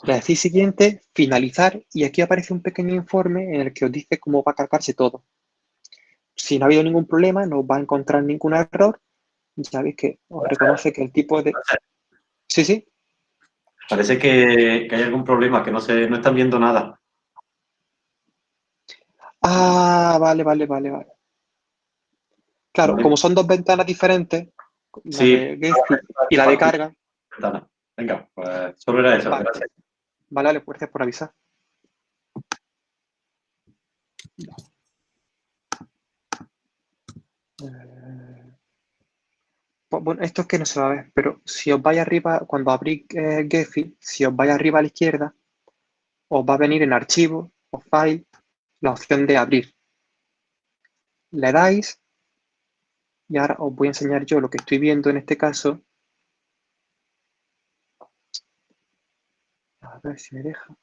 S2: Le decís siguiente, finalizar, y aquí aparece un pequeño informe en el que os dice cómo va a cargarse todo. Si no ha habido ningún problema, no va a encontrar ningún error, ya veis que os reconoce que el tipo de... Sí, sí.
S1: Parece que, hay algún problema, que no, se, no están viendo nada.
S2: Ah, vale, vale, vale, vale. Claro, como son dos ventanas diferentes,
S1: sí.
S2: y la de carga.
S1: Venga, pues solo era eso.
S2: Vale,
S1: gracias.
S2: vale, gracias por avisar. Eh, pues, bueno, esto es que no se va a ver, pero si os vais arriba, cuando abrís eh, Gephi, si os vais arriba a la izquierda, os va a venir en Archivo o File la opción de Abrir. Le dais y ahora os voy a enseñar yo lo que estoy viendo en este caso. A ver si me deja.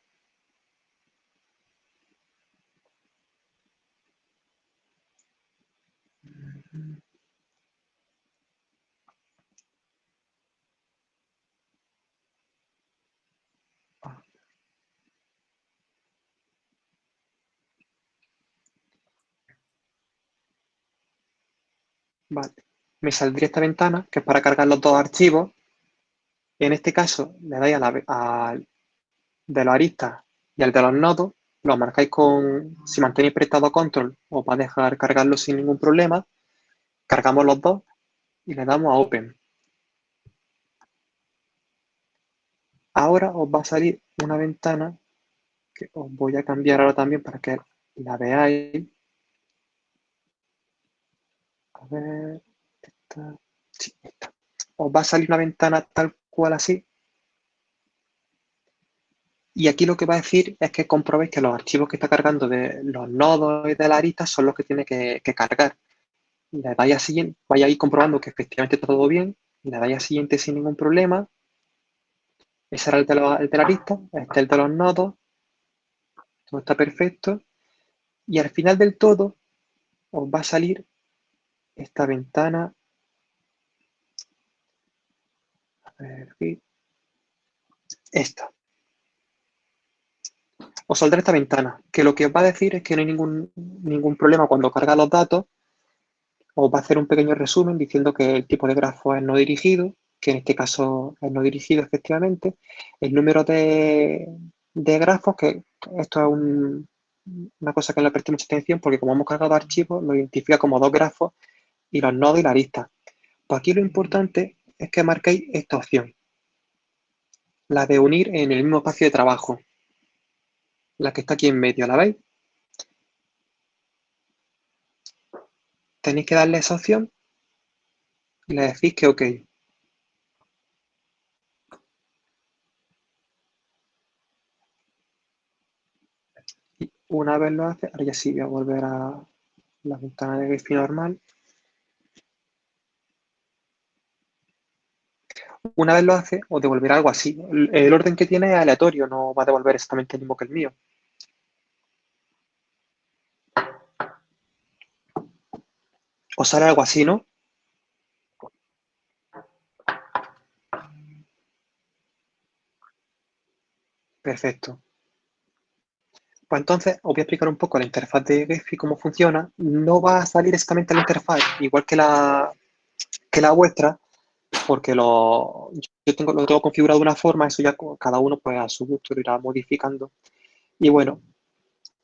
S2: Vale. Me saldría esta ventana, que es para cargar los dos archivos. En este caso, le dais a la, de los aristas y al de los nodos, lo marcáis con, si mantenéis prestado control, os va a dejar cargarlo sin ningún problema. Cargamos los dos y le damos a Open. Ahora os va a salir una ventana que os voy a cambiar ahora también para que la veáis. A ver, Os va a salir una ventana tal cual así. Y aquí lo que va a decir es que comprobéis que los archivos que está cargando de los nodos y de la arista son los que tiene que, cargar. Le dais a siguiente, vaya a ir comprobando que efectivamente está todo bien. Le dais a siguiente sin ningún problema. Ese era el de, la arista, este es el de los nodos. todo está perfecto. Y al final del todo os va a salir esta ventana. A ver, aquí. Esta. Os saldrá esta ventana, que lo que os va a decir es que no hay ningún, ningún problema cuando carga los datos. Os va a hacer un pequeño resumen diciendo que el tipo de grafo es no dirigido, que en este caso es no dirigido efectivamente. El número de, de grafos, que esto es una cosa que le presté mucha atención porque como hemos cargado archivos, lo identifica como dos grafos y los nodos y la arista. Pues aquí lo importante es que marquéis esta opción, la de unir en el mismo espacio de trabajo, la que está aquí en medio, ¿la veis? Tenéis que darle esa opción y le decís que OK. una vez lo hace, ahora ya sí voy a volver a la ventana de Gephi normal. Una vez lo hace, os devolverá algo así. El orden que tiene es aleatorio, no va a devolver exactamente el mismo que el mío. Os sale algo así, ¿no? Perfecto. Pues entonces os voy a explicar un poco la interfaz de Gephi, cómo funciona. No va a salir exactamente la interfaz igual que la, que la vuestra, porque lo, yo tengo, lo tengo configurado de una forma, eso ya cada uno pues a su gusto lo irá modificando. Y bueno,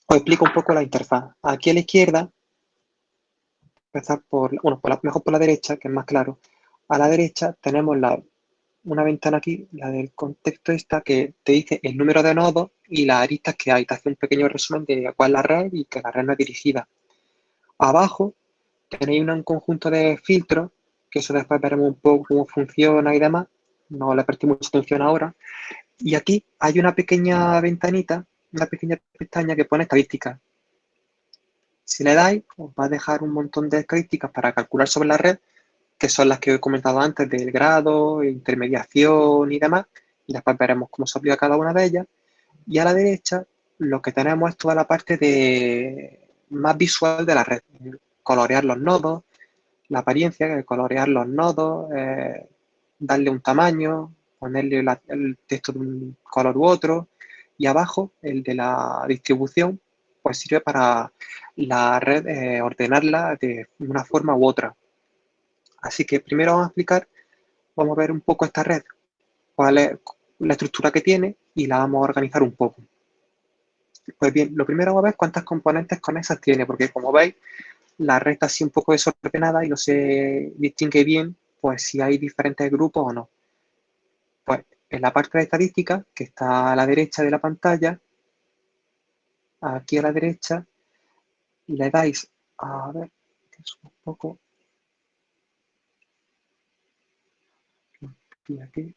S2: os explico un poco la interfaz. Aquí a la izquierda, empezar por, bueno, mejor por la derecha, que es más claro. A la derecha tenemos la una ventana aquí, la del contexto esta, que te dice el número de nodos y las aristas que hay. Te hace un pequeño resumen de cuál es la red y que la red no es dirigida. Abajo tenéis un conjunto de filtros, que eso después veremos un poco cómo funciona y demás. No le presté mucha atención ahora. Y aquí hay una pequeña ventanita, una pequeña pestaña que pone estadísticas. Si le dais, os va a dejar un montón de estadísticas para calcular sobre la red que son las que he comentado antes del grado, intermediación y demás, y después veremos cómo se aplica cada una de ellas. Y a la derecha lo que tenemos es toda la parte de más visual de la red, colorear los nodos, la apariencia, colorear los nodos, eh, darle un tamaño, ponerle el texto de un color u otro, y abajo el de la distribución, pues sirve para la red eh, ordenarla de una forma u otra. Así que primero vamos a explicar, vamos a ver un poco esta red, cuál es la estructura que tiene y la vamos a organizar un poco. Pues bien, lo primero vamos a ver cuántas componentes con esas tiene, porque como veis, la está así un poco desordenada y no se distingue bien pues si hay diferentes grupos o no. Pues en la parte de estadística, que está a la derecha de la pantalla, aquí a la derecha, le dais, a ver, un poco, aquí,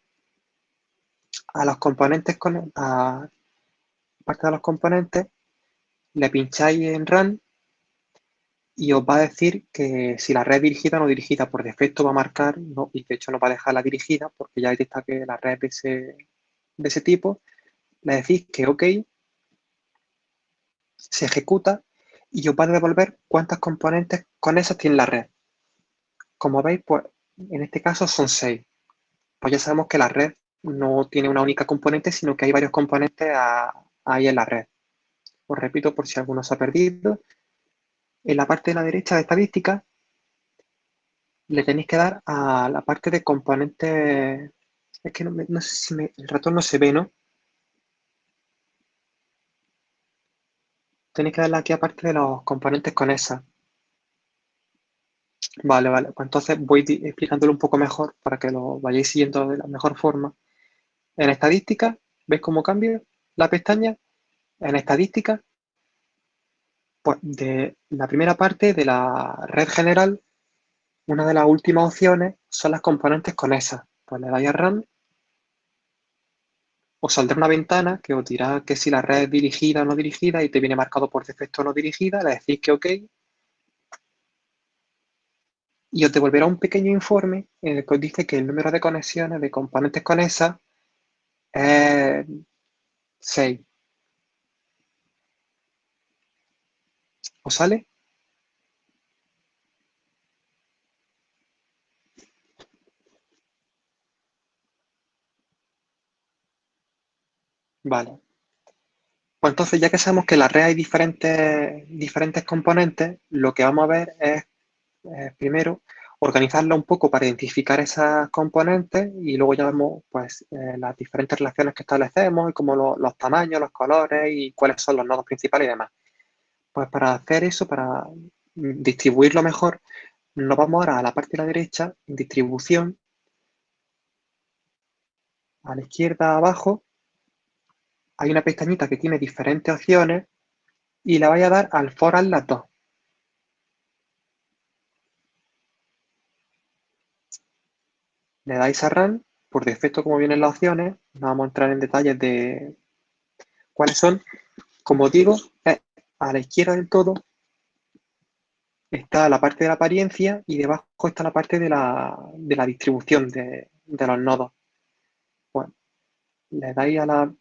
S2: a los componentes, con, a parte de los componentes, le pincháis en Run y os va a decir que si la red es dirigida o no dirigida. Por defecto va a marcar, no, y de hecho no va a dejar la dirigida porque ya detecta que la red de ese, de ese tipo. Le decís que OK, se ejecuta y os va a devolver cuántas componentes con esas tiene la red. Como veis, pues en este caso son 6 pues ya sabemos que la red no tiene una única componente, sino que hay varios componentes ahí en la red. Os repito por si alguno se ha perdido. En la parte de la derecha de estadística, le tenéis que dar a la parte de componentes... Es que no, sé si el ratón no se ve, ¿no? Tenéis que darle aquí a parte de los componentes con esa. Vale, vale. Pues entonces voy explicándolo un poco mejor para que lo vayáis siguiendo de la mejor forma. En estadística, ¿ves cómo cambia la pestaña? En estadística, de la primera parte de la red general, una de las últimas opciones son las componentes con esas. Pues le dais a Run, os saldrá una ventana que os dirá que si la red es dirigida o no dirigida y te viene marcado por defecto no dirigida, le decís que OK y os devolverá un pequeño informe en el que os dice que el número de conexiones de componentes con esa es 6. ¿Os sale? Vale. Pues entonces, ya que sabemos que la red hay diferentes, diferentes componentes, lo que vamos a ver es, eh, primero, organizarla un poco para identificar esas componentes y luego ya vemos pues, eh, las diferentes relaciones que establecemos y como los tamaños, los colores y cuáles son los nodos principales y demás. Pues para hacer eso, para distribuirlo mejor, nos vamos ahora a la parte de la derecha, distribución, a la izquierda abajo, hay una pestañita que tiene diferentes opciones y le voy a dar al for las dos. Le dais a Run, por defecto como vienen las opciones, no vamos a entrar en detalles de cuáles son. Como digo, a la izquierda del todo está la parte de la apariencia y debajo está la parte de la, distribución de, los nodos. Bueno, le dais a la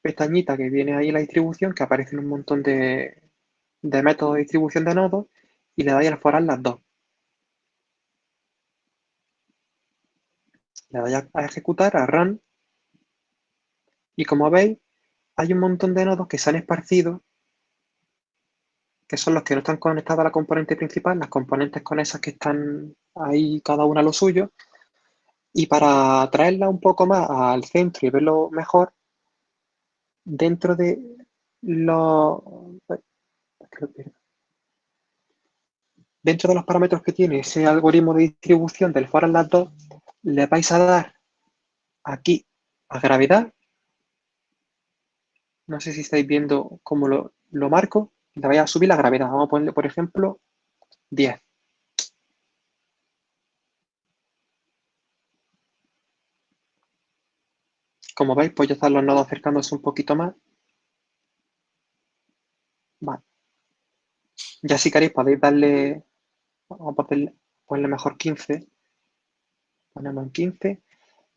S2: pestañita que viene ahí la distribución, que aparecen un montón de, métodos de distribución de nodos, y le dais al forar las dos. Le dais a ejecutar, a run, y como veis, hay un montón de nodos que se han esparcido, que son los que no están conectados a la componente principal, las componentes con esas que están ahí cada una lo suyo, y para traerla un poco más al centro y verlo mejor, dentro de los dentro de los parámetros que tiene ese algoritmo de distribución del for las dos, le vais a dar aquí a gravedad. No sé si estáis viendo cómo lo, lo marco. Le vais a subir la gravedad. Vamos a ponerle, por ejemplo, 10. Como veis, pues ya están los nodos acercándose un poquito más. Vale. Ya si queréis podéis darle, vamos a ponerle, mejor 15. Ponemos en 15.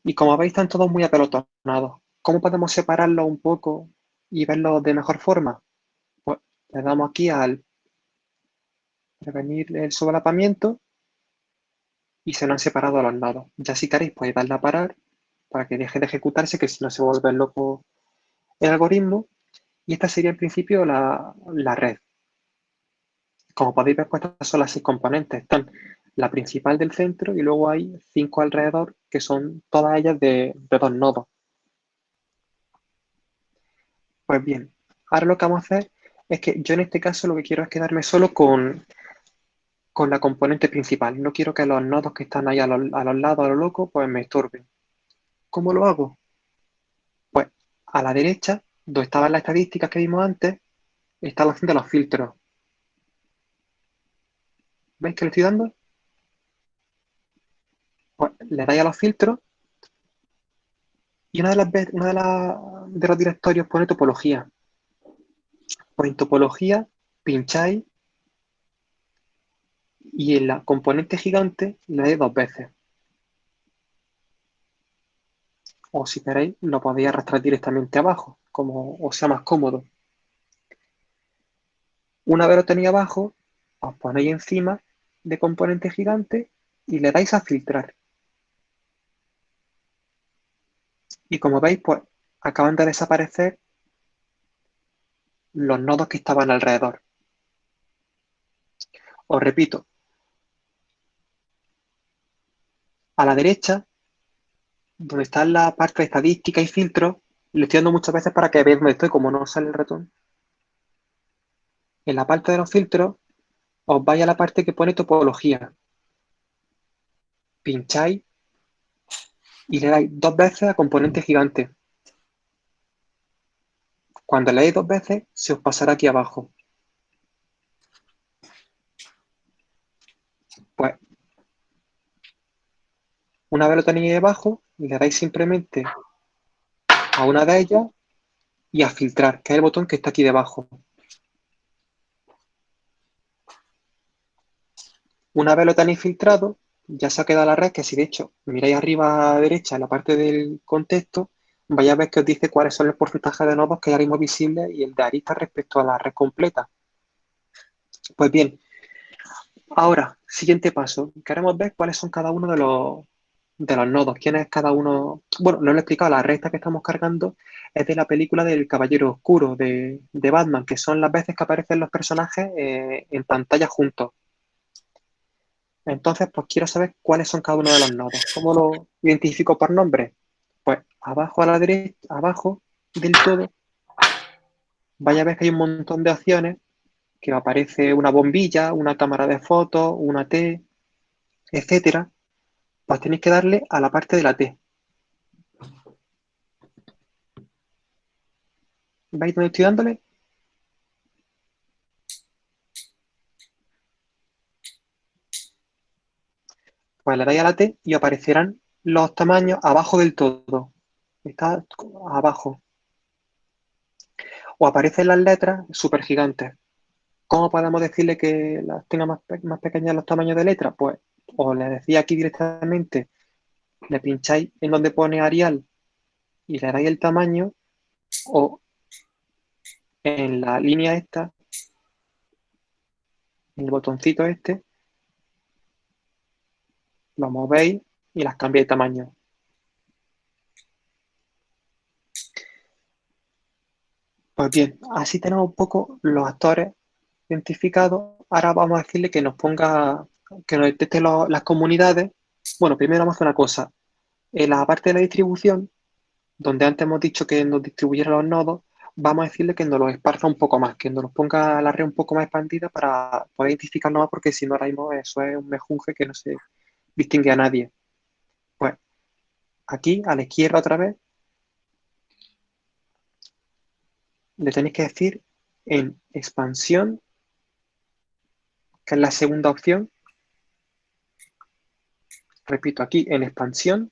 S2: Y como veis, están todos muy apelotonados. ¿Cómo podemos separarlos un poco y verlos de mejor forma? Le damos aquí al prevenir el sobrelapamiento y se nos han separado los nodos. Ya si queréis podéis darle a parar para que deje de ejecutarse, que si no se vuelve loco el algoritmo. Y esta sería en principio la, red. Como podéis ver, pues estas son las seis componentes. Están la principal del centro y luego hay cinco alrededor, que son todas ellas de, dos nodos. Pues bien, ahora lo que vamos a hacer es que yo en este caso lo que quiero es quedarme solo con, con la componente principal. No quiero que los nodos que están ahí a los, a los lados, a lo loco, pues me estorben. ¿Cómo lo hago? Pues a la derecha, donde estaban las estadísticas que vimos antes, está la opción de los filtros. ¿Veis que le estoy dando? Pues le dais a los filtros y una de las una de, de los directorios pone topología. Pues en topología pincháis y en la componente gigante le dais dos veces. o si queréis lo podéis arrastrar directamente abajo, como os sea más cómodo. Una vez lo tenéis abajo, os ponéis encima de componente gigante y le dais a filtrar. Y como veis, pues acaban de desaparecer los nodos que estaban alrededor. Os repito, a la derecha donde está la parte de estadística y filtro, le estoy dando muchas veces para que veáis dónde estoy, como no sale el ratón. En la parte de los filtros, os vais a la parte que pone topología. Pincháis y le dais dos veces a componente gigante. Cuando le dais dos veces, se os pasará aquí abajo. Pues, una vez lo tenéis debajo, le dais simplemente a una de ellas y a filtrar, que es el botón que está aquí debajo. Una vez lo tenéis filtrado, ya se ha quedado la red, que si de hecho miráis arriba a la derecha en la parte del contexto, vais a ver que os dice cuáles son el porcentaje de nodos que hay ahora visibles y el de arista respecto a la red completa. Pues bien, ahora, siguiente paso. Queremos ver cuáles son cada uno de los, de los nodos. ¿Quién es cada uno? Bueno, no lo he explicado, la recta que estamos cargando es de la película del Caballero Oscuro de, Batman, que son las veces que aparecen los personajes eh, en pantalla juntos. Entonces, pues quiero saber cuáles son cada uno de los nodos. ¿Cómo lo identifico por nombre? Pues abajo a la derecha, abajo del todo, vaya a ver que hay un montón de opciones que aparece una bombilla, una cámara de fotos, una T, etcétera. Pues tenéis que darle a la parte de la T. ¿Veis dónde estoy dándole? Pues le dais a la T y aparecerán los tamaños abajo del todo. Está abajo. O aparecen las letras súper gigantes. ¿Cómo podemos decirle que las tenga más, más pequeñas los tamaños de letra? Pues o le decía aquí directamente, le pincháis en donde pone Arial y le dais el tamaño, o en la línea esta, el botoncito este, lo movéis y las cambia de tamaño. Pues bien, así tenemos un poco los actores identificados. Ahora vamos a decirle que nos ponga, que nos detecte las comunidades. Bueno, primero vamos a hacer una cosa. En la parte de la distribución, donde antes hemos dicho que nos distribuyera los nodos, vamos a decirle que nos los esparza un poco más, que nos los ponga la red un poco más expandida para poder identificarnos más, porque si no ahora mismo eso es un mejunje que no se distingue a nadie. Aquí a la izquierda otra vez le tenéis que decir en expansión, que es la segunda opción. Repito, aquí en expansión.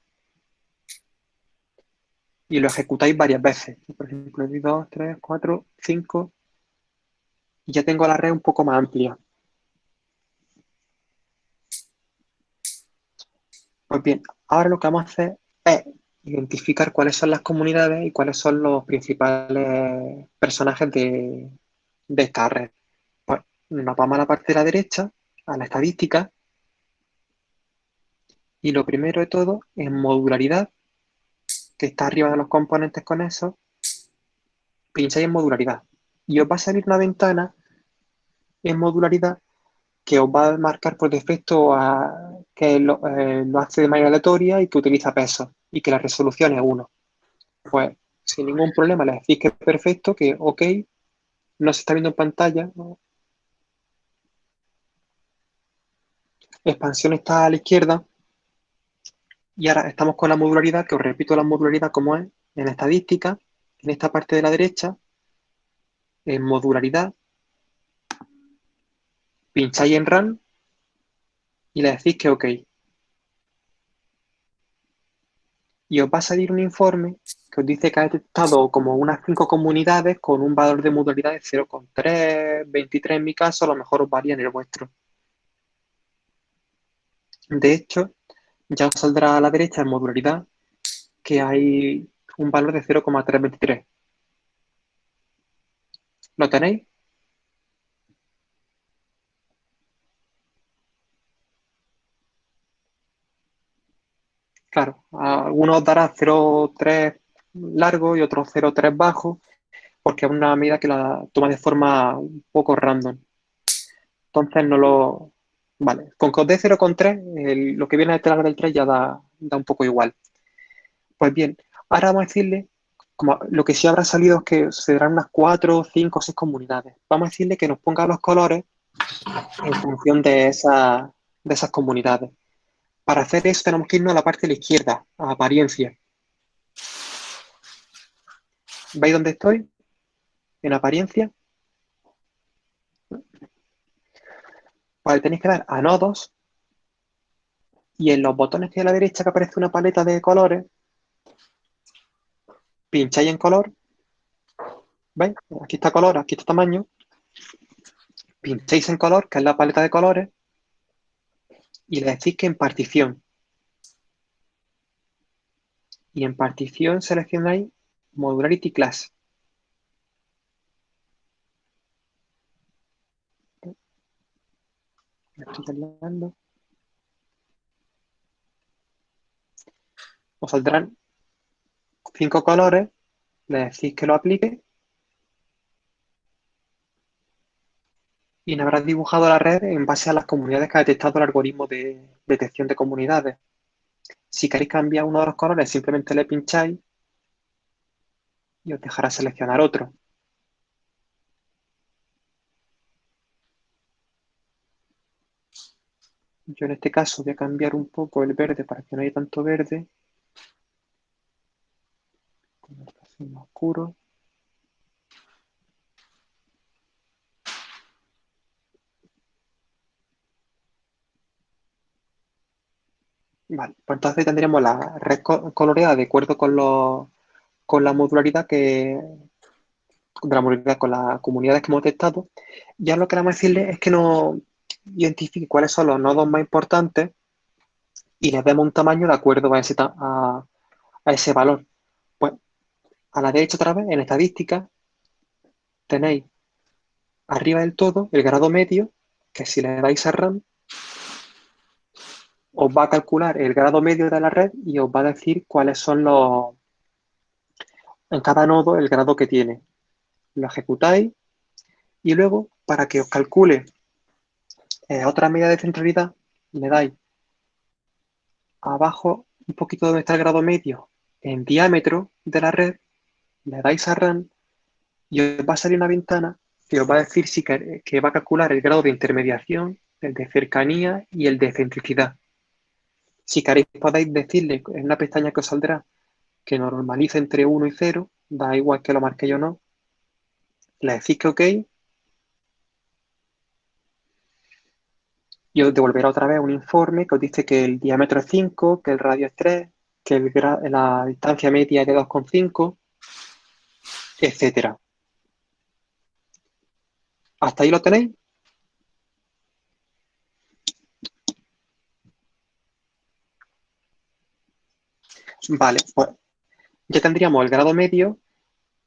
S2: Y lo ejecutáis varias veces. Por ejemplo, 2, 3, 4, 5. Y ya tengo la red un poco más amplia. Pues bien, ahora lo que vamos a hacer es identificar cuáles son las comunidades y cuáles son los principales personajes de, esta red. Pues nos vamos a la parte de la derecha, a la estadística, y lo primero de todo, en modularidad, que está arriba de los componentes con eso, pincháis en modularidad. Y os va a salir una ventana en modularidad que os va a marcar por defecto a, que eh, lo, hace de manera aleatoria y que utiliza peso y que la resolución es 1. Pues sin ningún problema le decís que es perfecto, que ok, no se está viendo en pantalla. Expansión está a la izquierda. Y ahora estamos con la modularidad, que os repito la modularidad como es, en estadística, en esta parte de la derecha, en modularidad, pincháis en Run y le decís que OK. Y os va a salir un informe que os dice que ha detectado como unas 5 comunidades con un valor de modularidad de 0,3, 23 en mi caso, a lo mejor os varía en el vuestro. De hecho, ya os saldrá a la derecha en modularidad que hay un valor de 0,323. ¿Lo tenéis? Claro, algunos dará 0,3 largo y otros 0,3 bajo, porque es una medida que la toma de forma un poco random. Entonces no lo... Vale, con dé 0,3, lo que viene detrás del 3 ya da, da un poco igual. Pues bien, ahora vamos a decirle, como lo que sí habrá salido es que se darán unas 4, 5 o 6 comunidades. Vamos a decirle que nos ponga los colores en función de, esa, de esas comunidades. Para hacer eso tenemos que irnos a la parte de la izquierda, a apariencia. ¿Veis dónde estoy? En apariencia. Vale, tenéis que dar a nodos y en los botones que hay a la derecha que aparece una paleta de colores, pincháis en color, ¿veis? Aquí está color, aquí está tamaño, pincháis en color, que es la paleta de colores, y le decís que en partición. Y en partición seleccionáis Modularity Class. Os saldrán cinco colores, le decís que lo aplique y habrás dibujado la red en base a las comunidades que ha detectado el algoritmo de detección de comunidades. Si queréis cambiar uno de los colores, simplemente le pincháis y os dejará seleccionar otro. Yo en este caso voy a cambiar un poco el verde para que no haya tanto verde. Más oscuro. Vale, pues entonces tendríamos la red coloreada de acuerdo con, con la modularidad que de la modularidad con las comunidades que hemos detectado. Ya lo que a decirle es que nos identifique cuáles son los nodos más importantes y les demos un tamaño de acuerdo a ese, a, ese valor. Pues a la derecha otra vez, en estadística, tenéis arriba del todo el grado medio, que si le dais a RAM, os va a calcular el grado medio de la red y os va a decir cuáles son los, en cada nodo, el grado que tiene. Lo ejecutáis y luego, para que os calcule eh, otra medida de centralidad, le dais abajo un poquito donde está el grado medio en diámetro de la red, le dais a run y os va a salir una ventana que os va a decir si que, que va a calcular el grado de intermediación, el de cercanía y el de centricidad. Si queréis podéis decirle en una pestaña que os saldrá que normalice entre 1 y 0, da igual que lo marque yo o no. Le decís que OK. Y os devolverá otra vez un informe que os dice que el diámetro es 5, que el radio es 3, que la distancia media es de 2,5, etcétera. ¿Hasta ahí lo tenéis? Vale, pues ya tendríamos el grado medio,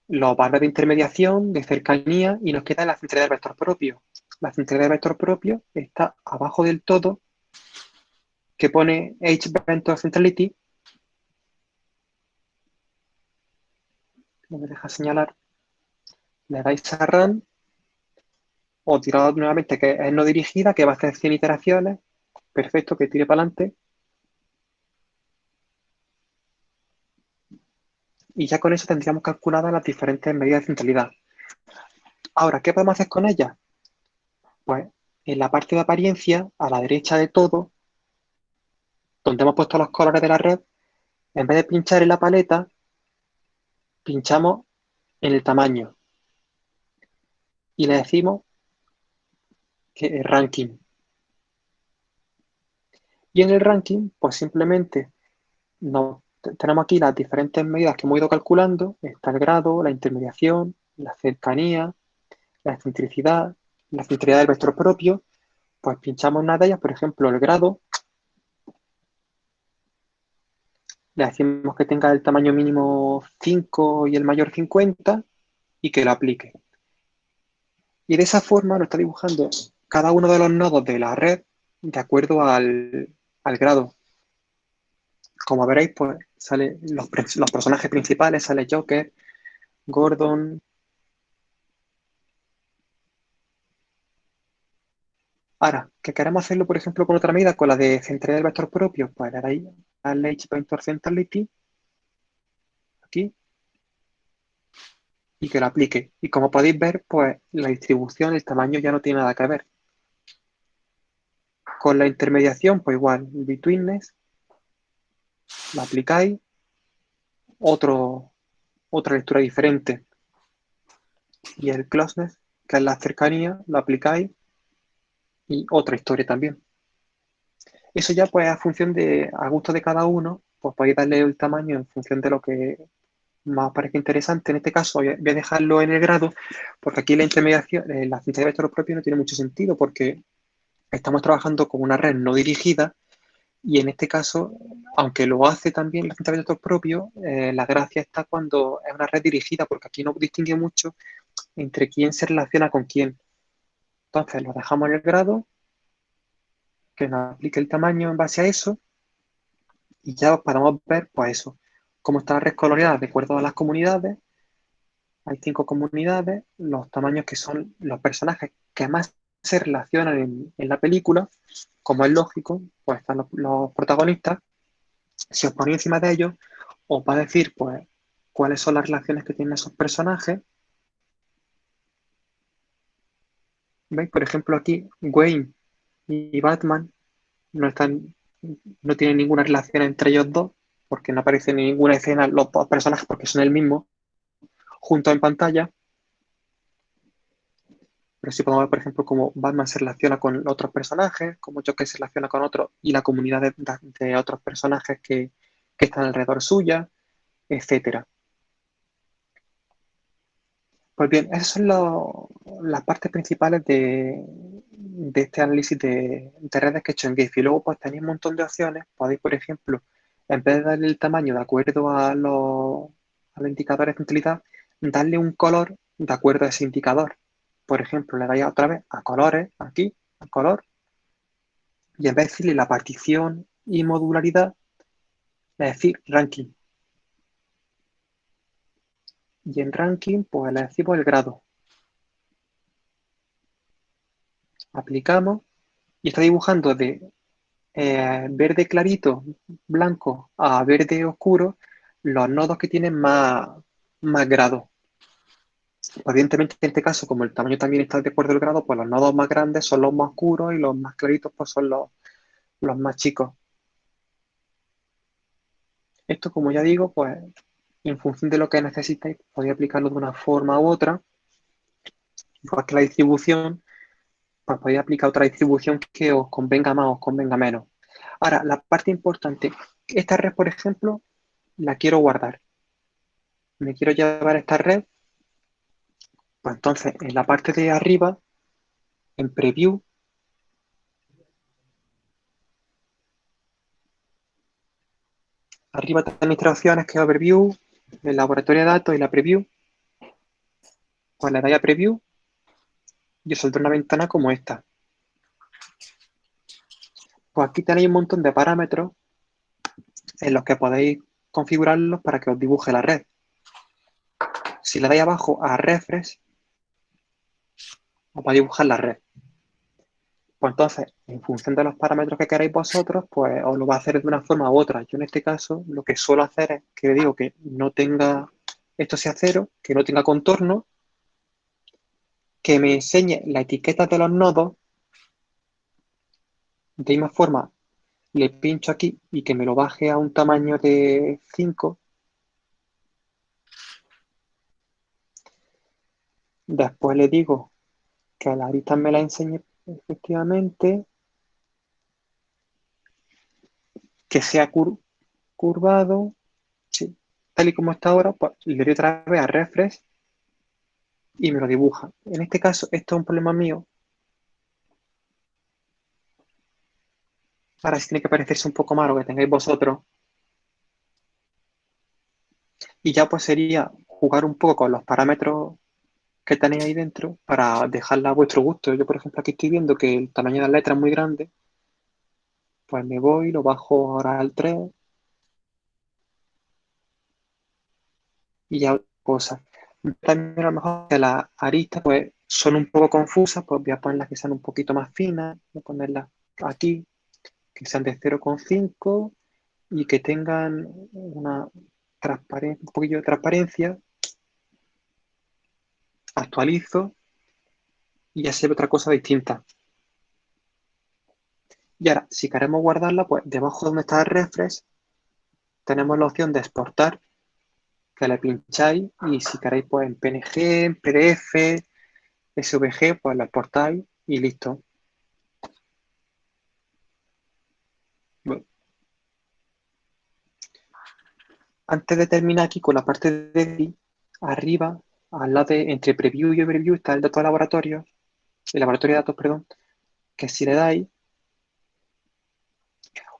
S2: los valores de intermediación, de cercanía y nos queda la centralidad del vector propio. La centralidad del vector propio está abajo del todo, que pone H vector centrality. No me deja señalar. Le dais a run o tirado nuevamente que es no dirigida, que va a hacer 100 iteraciones. Perfecto, que tire para adelante. Y ya con eso tendríamos calculadas las diferentes medidas de centralidad. Ahora, ¿qué podemos hacer con ellas? Pues en la parte de apariencia, a la derecha de todo, donde hemos puesto los colores de la red, en vez de pinchar en la paleta, pinchamos en el tamaño. Y le decimos que es ranking. Y en el ranking, pues simplemente nos tenemos aquí las diferentes medidas que hemos ido calculando. Está el grado, la intermediación, la cercanía, la excentricidad, la centralidad del vector propio. Pues pinchamos una de ellas, por ejemplo, el grado. Le decimos que tenga el tamaño mínimo 5 y el mayor 50 y que lo aplique. Y de esa forma lo está dibujando cada uno de los nodos de la red de acuerdo al, al grado. Como veréis, pues sale los, personajes principales, sale Joker, Gordon. Ahora, que queremos hacerlo, por ejemplo, con otra medida, con la de centralidad del vector propio, pues le dais al H Centrality, aquí, y que lo aplique. Y como podéis ver, pues la distribución, el tamaño ya no tiene nada que ver. Con la intermediación, pues igual, betweenness, la aplicáis, otro, otra lectura diferente. Y el closeness, que es la cercanía, lo aplicáis y otra historia también. Eso ya pues a función de, a gusto de cada uno, pues podéis darle el tamaño en función de lo que más parezca interesante. En este caso voy a dejarlo en el grado, porque aquí la intermediación, eh, la ciencia de vector propio no tiene mucho sentido, porque estamos trabajando con una red no dirigida y en este caso, aunque lo hace también la cinta de propio, eh, la gracia está cuando es una red dirigida, porque aquí no distingue mucho entre quién se relaciona con quién. Entonces lo dejamos en el grado que nos aplique el tamaño en base a eso y ya podemos ver, pues eso, cómo está la red colonial de acuerdo a las comunidades. Hay cinco comunidades, los tamaños que son los personajes que más se relacionan en, la película, como es lógico, pues están los, protagonistas. Si os ponéis encima de ellos, os va a decir, pues, cuáles son las relaciones que tienen esos personajes. ¿Veis? Por ejemplo, aquí Wayne y Batman no están, no tienen ninguna relación entre ellos dos, porque no aparecen en ninguna escena los dos personajes porque son el mismo, juntos en pantalla. Pero sí podemos ver, por ejemplo, cómo Batman se relaciona con otros personajes, cómo Joker se relaciona con otros y la comunidad de, otros personajes que, están alrededor suya, etcétera. Pues bien, esas son las partes principales de, este análisis de, redes que he hecho en Giphy. Luego, pues tenéis un montón de opciones. Podéis, por ejemplo, en vez de darle el tamaño de acuerdo a los, a los indicadores de utilidad, darle un color de acuerdo a ese indicador. Por ejemplo, le dais otra vez a colores, aquí, a color, y en vez de decirle la partición y modularidad, le decir ranking. Y en ranking, pues le decimos el grado. Aplicamos y está dibujando de eh, verde clarito, blanco, a verde oscuro, los nodos que tienen más, más grado. Evidentemente, en este caso, como el tamaño también está de acuerdo al grado, pues los nodos más grandes son los más oscuros y los más claritos pues son los, los más chicos. Esto, como ya digo, pues en función de lo que necesitéis, podéis aplicarlo de una forma u otra. Igual que la distribución, pues podéis aplicar otra distribución que os convenga más o os convenga menos. Ahora, la parte importante, esta red, por ejemplo, la quiero guardar. Me quiero llevar esta red pues entonces, en la parte de arriba, en Preview, arriba tenéis tres opciones que es Overview, el laboratorio de datos y la Preview. Pues le dais a Preview y os saldrá una ventana como esta. Pues aquí tenéis un montón de parámetros en los que podéis configurarlos para que os dibuje la red. Si le dais abajo a Refresh, para dibujar la red. Pues entonces, en función de los parámetros que queráis vosotros, pues os lo va a hacer de una forma u otra. Yo en este caso lo que suelo hacer es que digo que no tenga, esto sea cero, que no tenga contorno, que me enseñe la etiqueta de los nodos. De misma forma, le pincho aquí y que me lo baje a un tamaño de 5. Después le digo que la arista me la enseñe efectivamente, que sea curvado, tal y como está ahora, pues le doy otra vez a refresh y me lo dibuja. En este caso, esto es un problema mío. Ahora sí tiene que parecerse un poco más lo que tengáis vosotros. Y ya pues sería jugar un poco con los parámetros que tenéis ahí dentro para dejarla a vuestro gusto. Yo, por ejemplo, aquí estoy viendo que el tamaño de la letra es muy grande. Pues me voy, lo bajo ahora al 3. Y ya cosas. También a lo mejor que las aristas pues, son un poco confusas, pues voy a ponerlas que sean un poquito más finas. Voy a ponerlas aquí, que sean de 0,5 y que tengan una un poquillo de transparencia actualizo y ya se ve otra cosa distinta. Y ahora, si queremos guardarla, pues debajo donde está el refresh, tenemos la opción de exportar, que le pincháis y si queréis, pues en PNG, en PDF, SVG, pues la exportáis y listo. Antes de terminar aquí con la parte de arriba al lado de, entre preview y overview está el dato de laboratorio, el laboratorio de datos, perdón, que si le dais,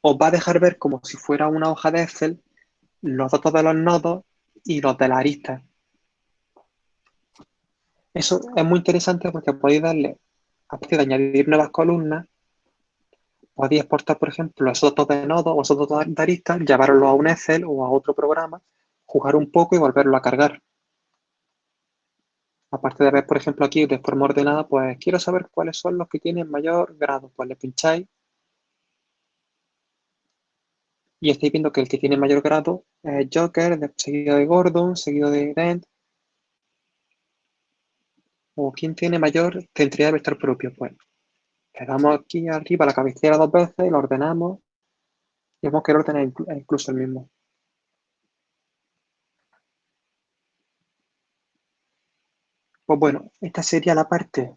S2: os va a dejar ver como si fuera una hoja de Excel los datos de los nodos y los de la arista. Eso es muy interesante porque podéis darle, aparte de añadir nuevas columnas, podéis exportar, por ejemplo, esos datos de nodos o esos datos de aristas, llevarlos a un Excel o a otro programa, jugar un poco y volverlo a cargar. Aparte de ver, por ejemplo, aquí de forma ordenada, pues quiero saber cuáles son los que tienen mayor grado. Pues le pincháis y estáis viendo que el que tiene mayor grado es Joker, seguido de Gordon, seguido de Dent. O quién tiene mayor centrilidad de vector propio. Pues le damos aquí arriba la cabecera dos veces lo ordenamos. Y vemos que el orden es incluso el mismo. Pues bueno, esta sería la parte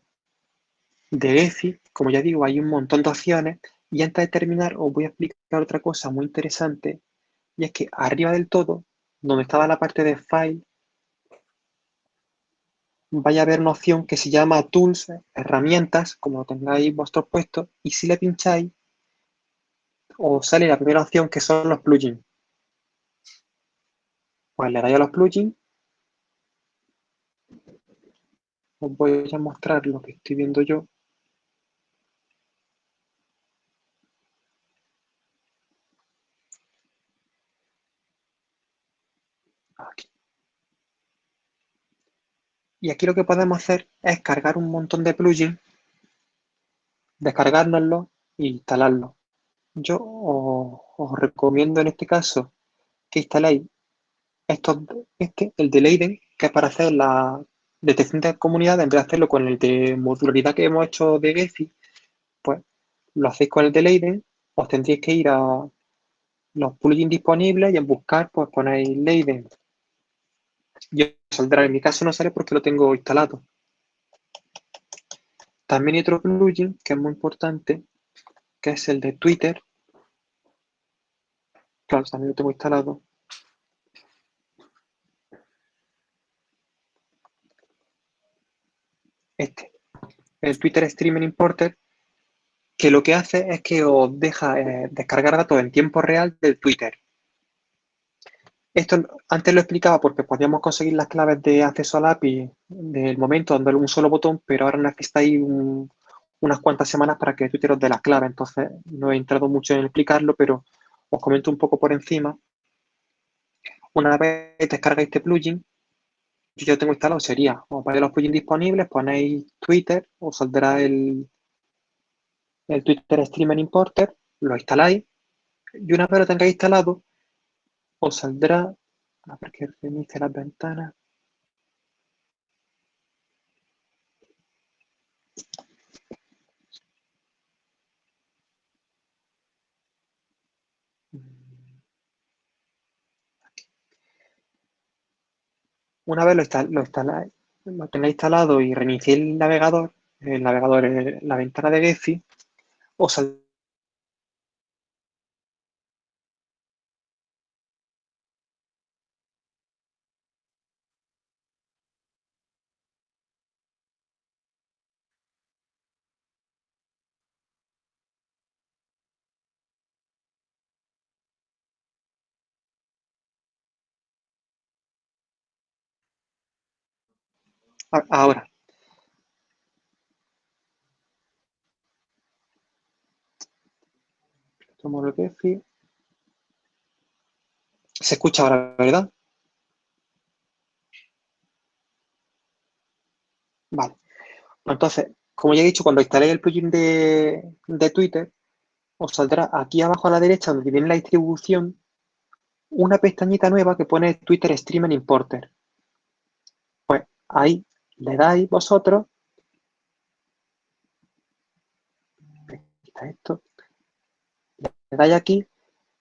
S2: de EFI. Como ya digo, hay un montón de opciones. Y antes de terminar, os voy a explicar otra cosa muy interesante. Y es que arriba del todo, donde estaba la parte de File, vaya a haber una opción que se llama Tools, herramientas, como lo tengáis vosotros puestos. Y si le pincháis, os sale la primera opción que son los plugins. Pues le dais a los plugins os voy a mostrar lo que estoy viendo yo. Y aquí lo que podemos hacer es cargar un montón de plugins, descargárnoslo e instalarlo. Yo os, recomiendo en este caso que instaléis este, el de Leiden, que es para hacer la detección de comunidad, en vez de hacerlo con el de modularidad que hemos hecho de Gephi, pues lo hacéis con el de Leiden, os tendréis que ir a los plugins disponibles y en buscar, pues ponéis Leiden. Y saldrá, en mi caso no sale porque lo tengo instalado. También hay otro plugin que es muy importante, que es el de Twitter. Claro, también lo tengo instalado. Este, el Twitter Streaming Importer, que lo que hace es que os deja eh, descargar datos en tiempo real del Twitter. Esto antes lo explicaba porque podíamos conseguir las claves de acceso al API del momento dándole un solo botón, pero ahora necesitáis unas cuantas semanas para que Twitter os dé las claves. Entonces no he entrado mucho en explicarlo, pero os comento un poco por encima. Una vez descargáis este plugin, yo tengo instalado sería, o para los plugins disponibles, ponéis Twitter, os saldrá el, el Twitter Streamer Importer, lo instaláis, y una vez lo tengáis instalado, os saldrá, a ver que reinicie las ventanas. Una vez lo, instaláis, lo tenéis instalado y reiniciéis el navegador, el navegador, la ventana de Gephi, os saldrá Ahora. Tomo el Gephi. Se escucha ahora, ¿verdad? Vale. Entonces, como ya he dicho, cuando instaléis el plugin de, de Twitter, os saldrá aquí abajo a la derecha, donde viene la distribución, una pestañita nueva que pone Twitter Streaming Importer. Pues ahí le dais vosotros, le dais aquí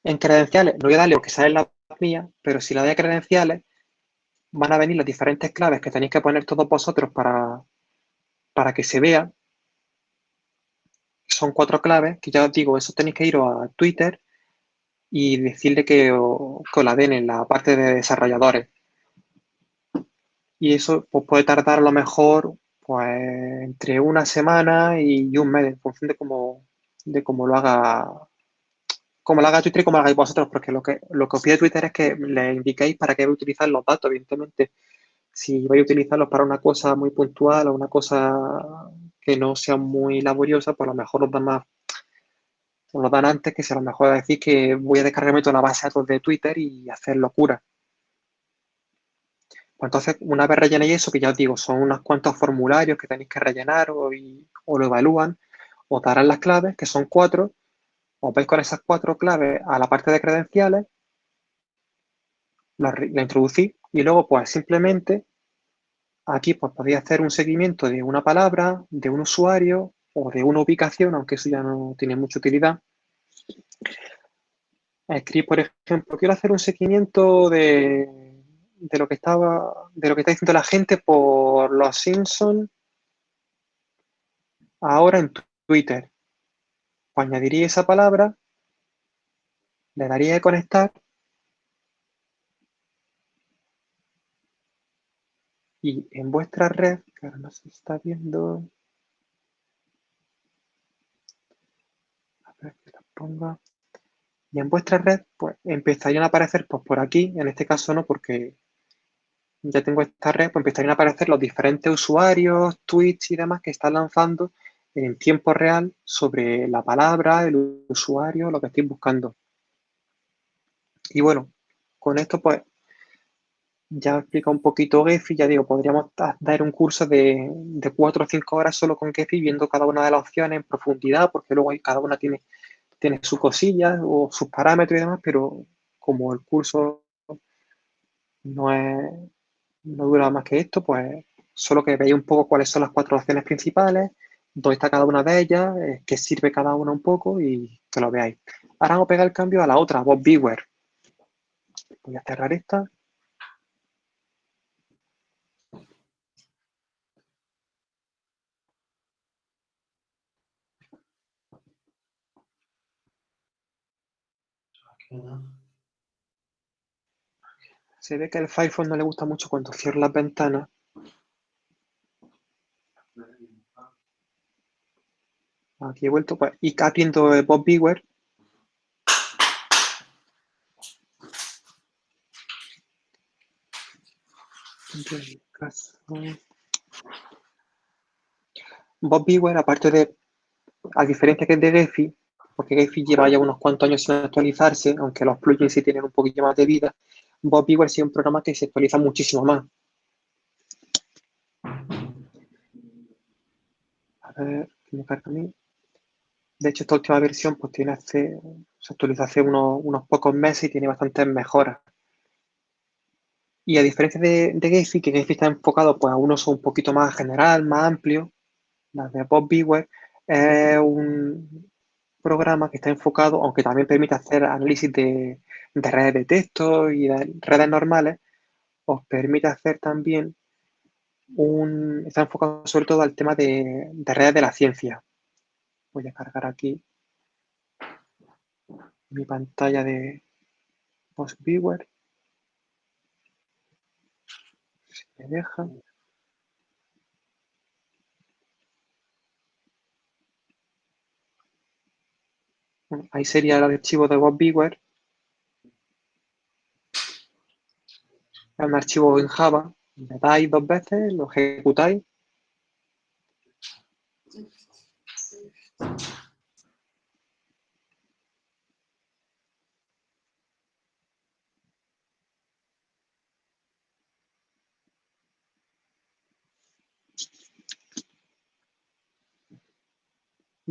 S2: en credenciales, no voy a darle lo que sale la mía, pero si le dais a credenciales, van a venir las diferentes claves que tenéis que poner todos vosotros para, para que se vea. Son cuatro claves que ya os digo, eso tenéis que ir a Twitter y decirle que os, que os la den en la parte de desarrolladores y eso pues, puede tardar a lo mejor pues, entre una semana y un mes, en función de cómo, de cómo lo haga como lo haga Twitter y como lo hagáis vosotros, porque lo que, lo que os pide Twitter es que le indiquéis para qué vais a utilizar los datos, evidentemente. Si vais a utilizarlos para una cosa muy puntual o una cosa que no sea muy laboriosa, pues a lo mejor os da más, os lo dan antes que si a lo mejor decir que voy a descargarme toda la base de datos de Twitter y hacer locura. Pues entonces, una vez rellenéis eso, que ya os digo, son unos cuantos formularios que tenéis que rellenar o, lo evalúan, os darán las claves, que son cuatro, os vais con esas cuatro claves a la parte de credenciales, la, la introducís y luego pues simplemente aquí pues podéis hacer un seguimiento de una palabra, de un usuario o de una ubicación, aunque eso ya no tiene mucha utilidad. Escribir, por ejemplo, quiero hacer un seguimiento de de lo que estaba, de lo que está diciendo la gente por los Simpsons ahora en Twitter. Pues añadiría esa palabra, le daría de conectar y en vuestra red, que ahora no se está viendo, a ver que la ponga. Y en vuestra red, pues empezarían a aparecer, pues por aquí, en este caso no, porque ya tengo esta red, pues empezarían a aparecer los diferentes usuarios, tweets y demás que están lanzando en tiempo real sobre la palabra, el usuario, lo que estoy buscando. Y bueno, con esto pues ya explica un poquito Gephi, ya digo, podríamos dar un curso de, de 4 o 5 horas solo con Gephi, viendo cada una de las opciones en profundidad, porque luego cada una tiene, tiene sus cosillas o sus parámetros y demás, pero como el curso no es, no dura más que esto, pues solo que veáis un poco cuáles son las cuatro opciones principales, dónde está cada una de ellas, eh, qué sirve cada una un poco y que lo veáis. Ahora vamos a pegar el cambio a la otra, Bob Beware. Voy a cerrar esta. Se ve que al Firefox no le gusta mucho cuando cierro las ventanas. Aquí he vuelto. Pues, y atiendo Bob Beware. Bob Beware, aparte de, a diferencia que es de Gephi, porque Gephi lleva ya unos cuantos años sin actualizarse, aunque los plugins sí tienen un poquito más de vida, Bob Beware es un programa que se actualiza muchísimo más. A ver, ¿qué me carga a mí? De hecho, esta última versión pues tiene hace, se actualizó hace unos, pocos meses y tiene bastantes mejoras. Y a diferencia de, de que Gephi está enfocado pues, a un uso un poquito más general, más amplio, la de Bob Beware es un programa que está enfocado, aunque también permite hacer análisis de, de redes de texto y de redes normales, os permite hacer también un... Está enfocado sobre todo al tema de, redes de la ciencia. Voy a cargar aquí mi pantalla de PostViewer. Si me deja. Ahí sería el archivo de BobBeaver es un archivo en Java, le dais dos veces, lo ejecutáis.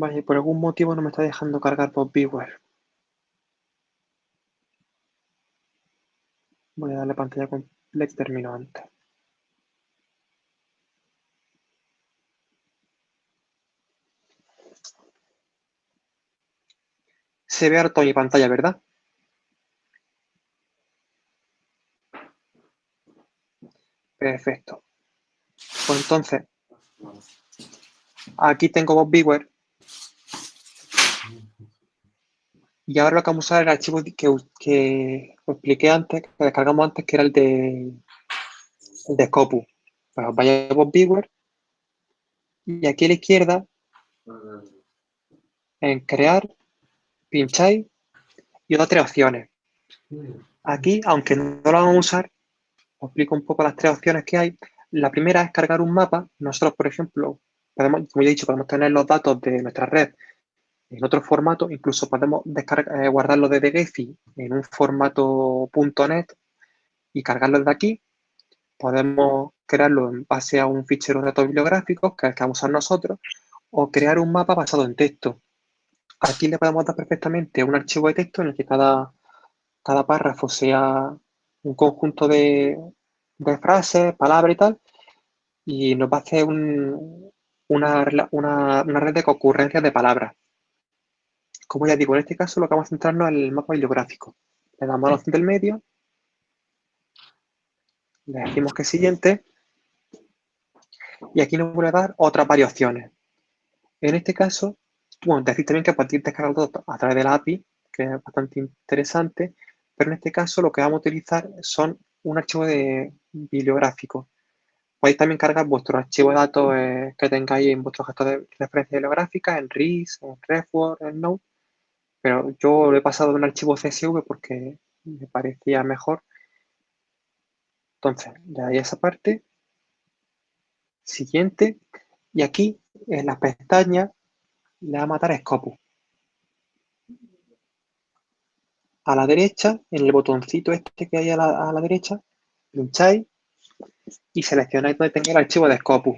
S2: Vale, por algún motivo no me está dejando cargar por Beware. Voy a darle pantalla con Lex terminó antes. Se ve harto mi pantalla, ¿verdad? Perfecto. Pues entonces, aquí tengo Bob Beware. Y ahora lo que vamos a usar es el archivo que, que os expliqué antes, que descargamos antes, que era el de, el de Scopus. Vaya a Beware y aquí a la izquierda, en crear, pincháis y da tres opciones. Aquí, aunque no lo vamos a usar, os explico un poco las tres opciones que hay. La primera es cargar un mapa. Nosotros, por ejemplo, podemos, como ya he dicho, podemos tener los datos de nuestra red en otro formato, incluso podemos eh, guardarlo desde Gephi en un formato .NET y cargarlo desde aquí. Podemos crearlo en base a un fichero de datos bibliográficos, que es que vamos a usar nosotros, o crear un mapa basado en texto. Aquí le podemos dar perfectamente un archivo de texto en el que cada, cada párrafo sea un conjunto de, frases, palabras y tal, y nos va a hacer una, red de concurrencias de palabras. Como ya digo, en este caso lo que vamos a centrarnos en el mapa bibliográfico. Le damos a la opción del medio, le decimos que siguiente, y aquí nos vuelve a dar otras variaciones. En este caso, bueno, decir también que de descargar a través de la API, que es bastante interesante, pero en este caso lo que vamos a utilizar son un archivo de bibliográfico. Podéis también cargar vuestro archivo de datos eh, que tengáis en vuestro gestor de referencia bibliográfica, en RIS, en RefWord, en Node, pero yo lo he pasado de un archivo CSV porque me parecía mejor. Entonces, le doy esa parte. Siguiente. Y aquí, en las pestañas, le va a matar a Scopus. A la derecha, en el botoncito este que hay a la, derecha, pincháis y seleccionáis donde tenga el archivo de Scopus.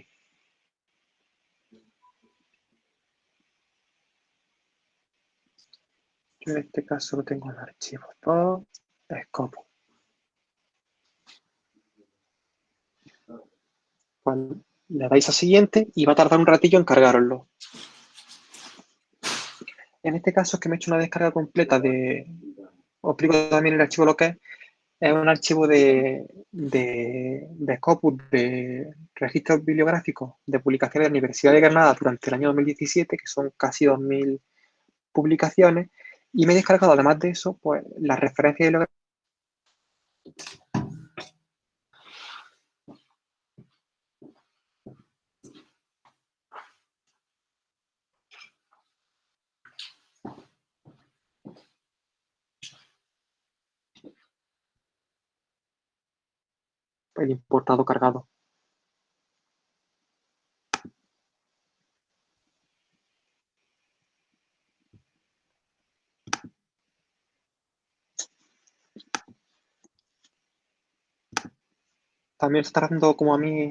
S2: En este caso lo tengo en el archivo de Scopus. le dais a siguiente y va a tardar un ratillo en cargaroslo. En este caso es que me he hecho una descarga completa de... Os explico también el archivo lo que es. Es un archivo de, de, de Scopus, de registros bibliográficos de publicaciones de la Universidad de Granada durante el año 2017, que son casi 2.000 publicaciones. Y me he descargado, además de eso, pues las referencias bibliográficas el importado cargado. ¿También está dando como a mí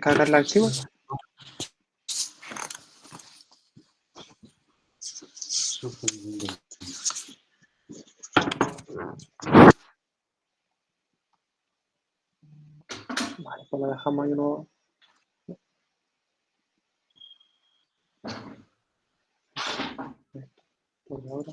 S2: cargar el archivo? Vale, pues lo dejamos ahí uno. Por ahora.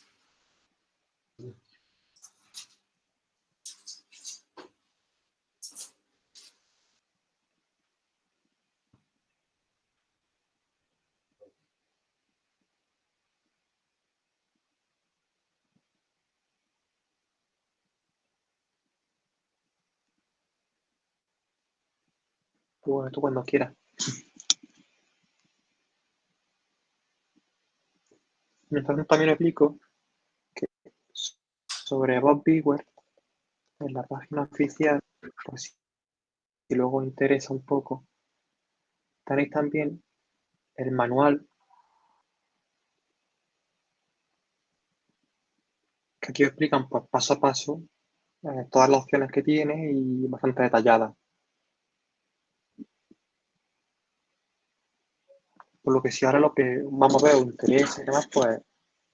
S2: Pues tú cuando quieras. Mientras también explico que sobre Bob Bigware, en la página oficial, pues si luego interesa un poco, tenéis también el manual que aquí explican pues, paso a paso eh, todas las opciones que tiene y bastante detalladas. Por lo que si ahora lo que vamos a ver os interesa y demás, pues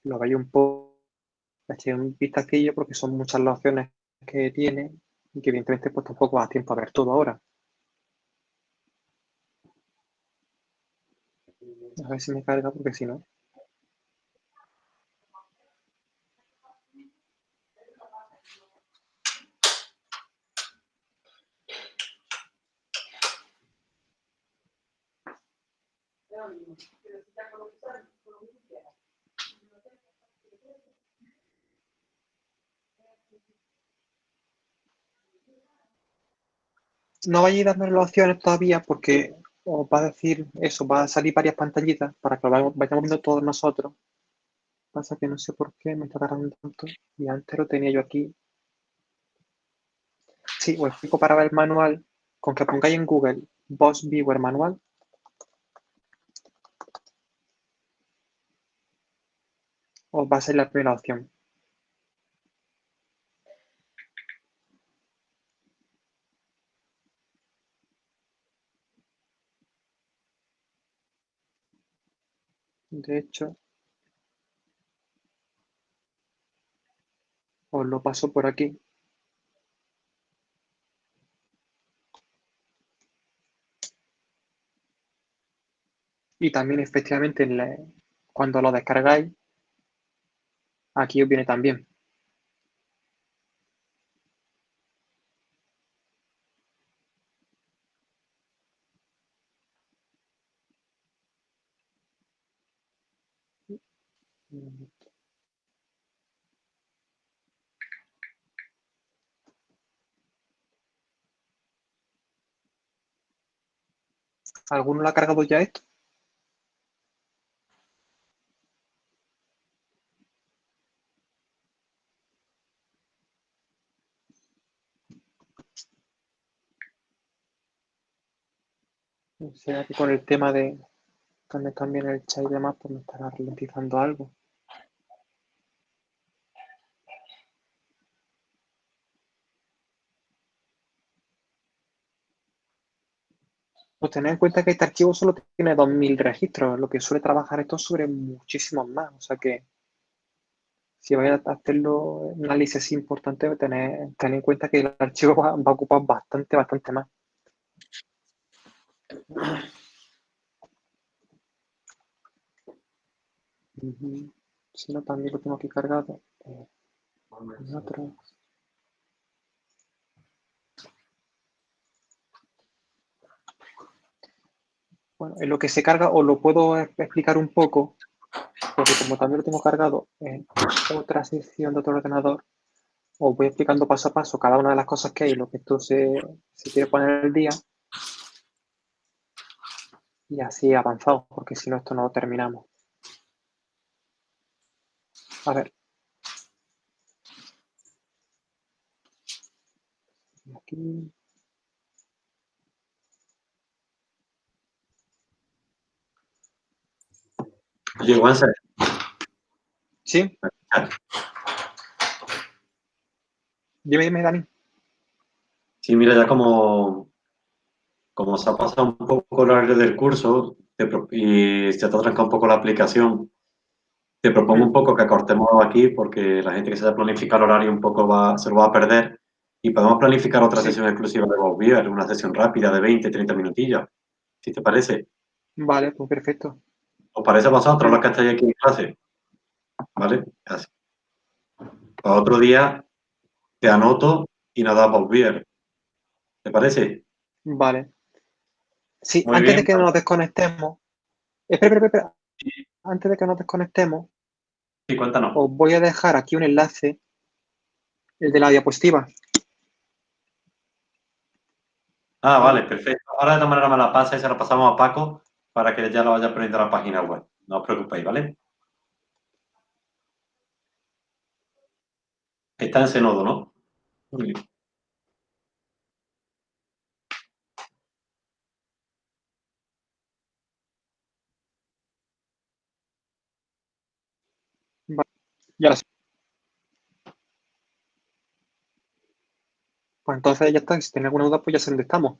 S2: lo veis un poco, echéis un vistacillo porque son muchas las opciones que tiene y que evidentemente pues tampoco va a tiempo a ver todo ahora. A ver si me carga porque si no... No vayáis dándole las opciones todavía porque os va a decir eso, va a salir varias pantallitas para que lo vayamos, viendo todos nosotros. Pasa que no sé por qué me está tardando tanto y antes lo tenía yo aquí. Sí, os explico para ver el manual. Con que pongáis en Google Boss Viewer Manual, os va a ser la primera opción. De hecho, os lo paso por aquí. Y también efectivamente cuando lo descargáis, aquí os viene también. ¿Alguno lo ha cargado ya esto? Será que con el tema de también, también el chat y demás, pues me estará ralentizando algo. Pues tened en cuenta que este archivo solo tiene 2000 registros, lo que suele trabajar esto sobre muchísimos más. O sea que si vais a hacerlo un análisis importante, tened, tened en cuenta que el archivo va, va a ocupar bastante, bastante más. Si no, también lo tengo aquí cargado. Eh, bueno, en lo que se carga os lo puedo explicar un poco, porque como también lo tengo cargado en otra sección de otro ordenador, os voy explicando paso a paso cada una de las cosas que hay, lo que esto se, se quiere poner el día. Y así avanzado, porque si no esto no lo terminamos. A ver. Aquí.
S1: Oye, Juanse.
S2: ¿Sí? Dime, dime, Dani.
S1: Sí, mira, ya como, como se ha pasado un poco el horario del curso y se te ha trancado un poco la aplicación, te propongo un poco que cortemos aquí porque la gente que se ha planificado el horario un poco va, se lo va a perder y podemos planificar otra sesión exclusiva de Bowbeer, una sesión rápida de 20, 30 minutillos, si te parece.
S2: Vale, pues perfecto.
S1: ¿Os parece a vosotros los que estáis aquí en clase? ¿Vale? Así. Para otro día te anoto y nos da Bowbeer. ¿Te parece?
S2: Vale. Sí, antes de que nos desconectemos. Espera, espera, espera antes de que nos desconectemos,
S1: sí, cuéntanos.
S2: os voy a dejar aquí un enlace, el de la diapositiva.
S1: Ah, vale, perfecto. Ahora de todas maneras me la pasa y se la pasamos a Paco para que ya lo vaya poniendo a la página web. No os preocupéis, ¿vale? Está en ese nodo, ¿no?
S2: Ya Pues entonces ya está, si tiene alguna duda, pues ya dónde estamos.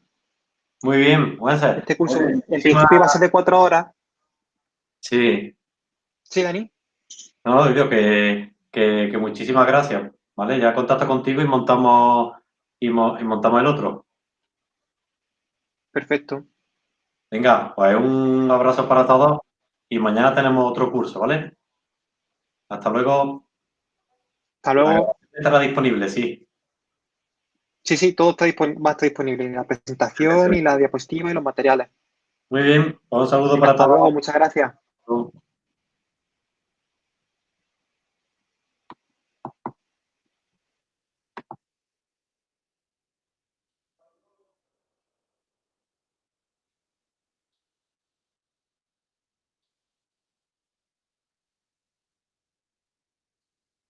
S1: Muy bien, ser.
S2: Este curso en principio va a ser de cuatro horas.
S1: Sí.
S2: Sí, Dani.
S1: No, digo que, que, muchísimas gracias. ¿Vale? Ya contacto contigo y montamos y, montamos el otro.
S2: Perfecto.
S1: Venga, pues un abrazo para todos y mañana tenemos otro curso, ¿vale? Hasta luego.
S2: Hasta luego.
S1: Estará disponible, sí.
S2: Sí, sí, todo está va a estar disponible, la presentación y la diapositiva y los materiales.
S1: Muy bien, un saludo para todos.
S2: muchas gracias.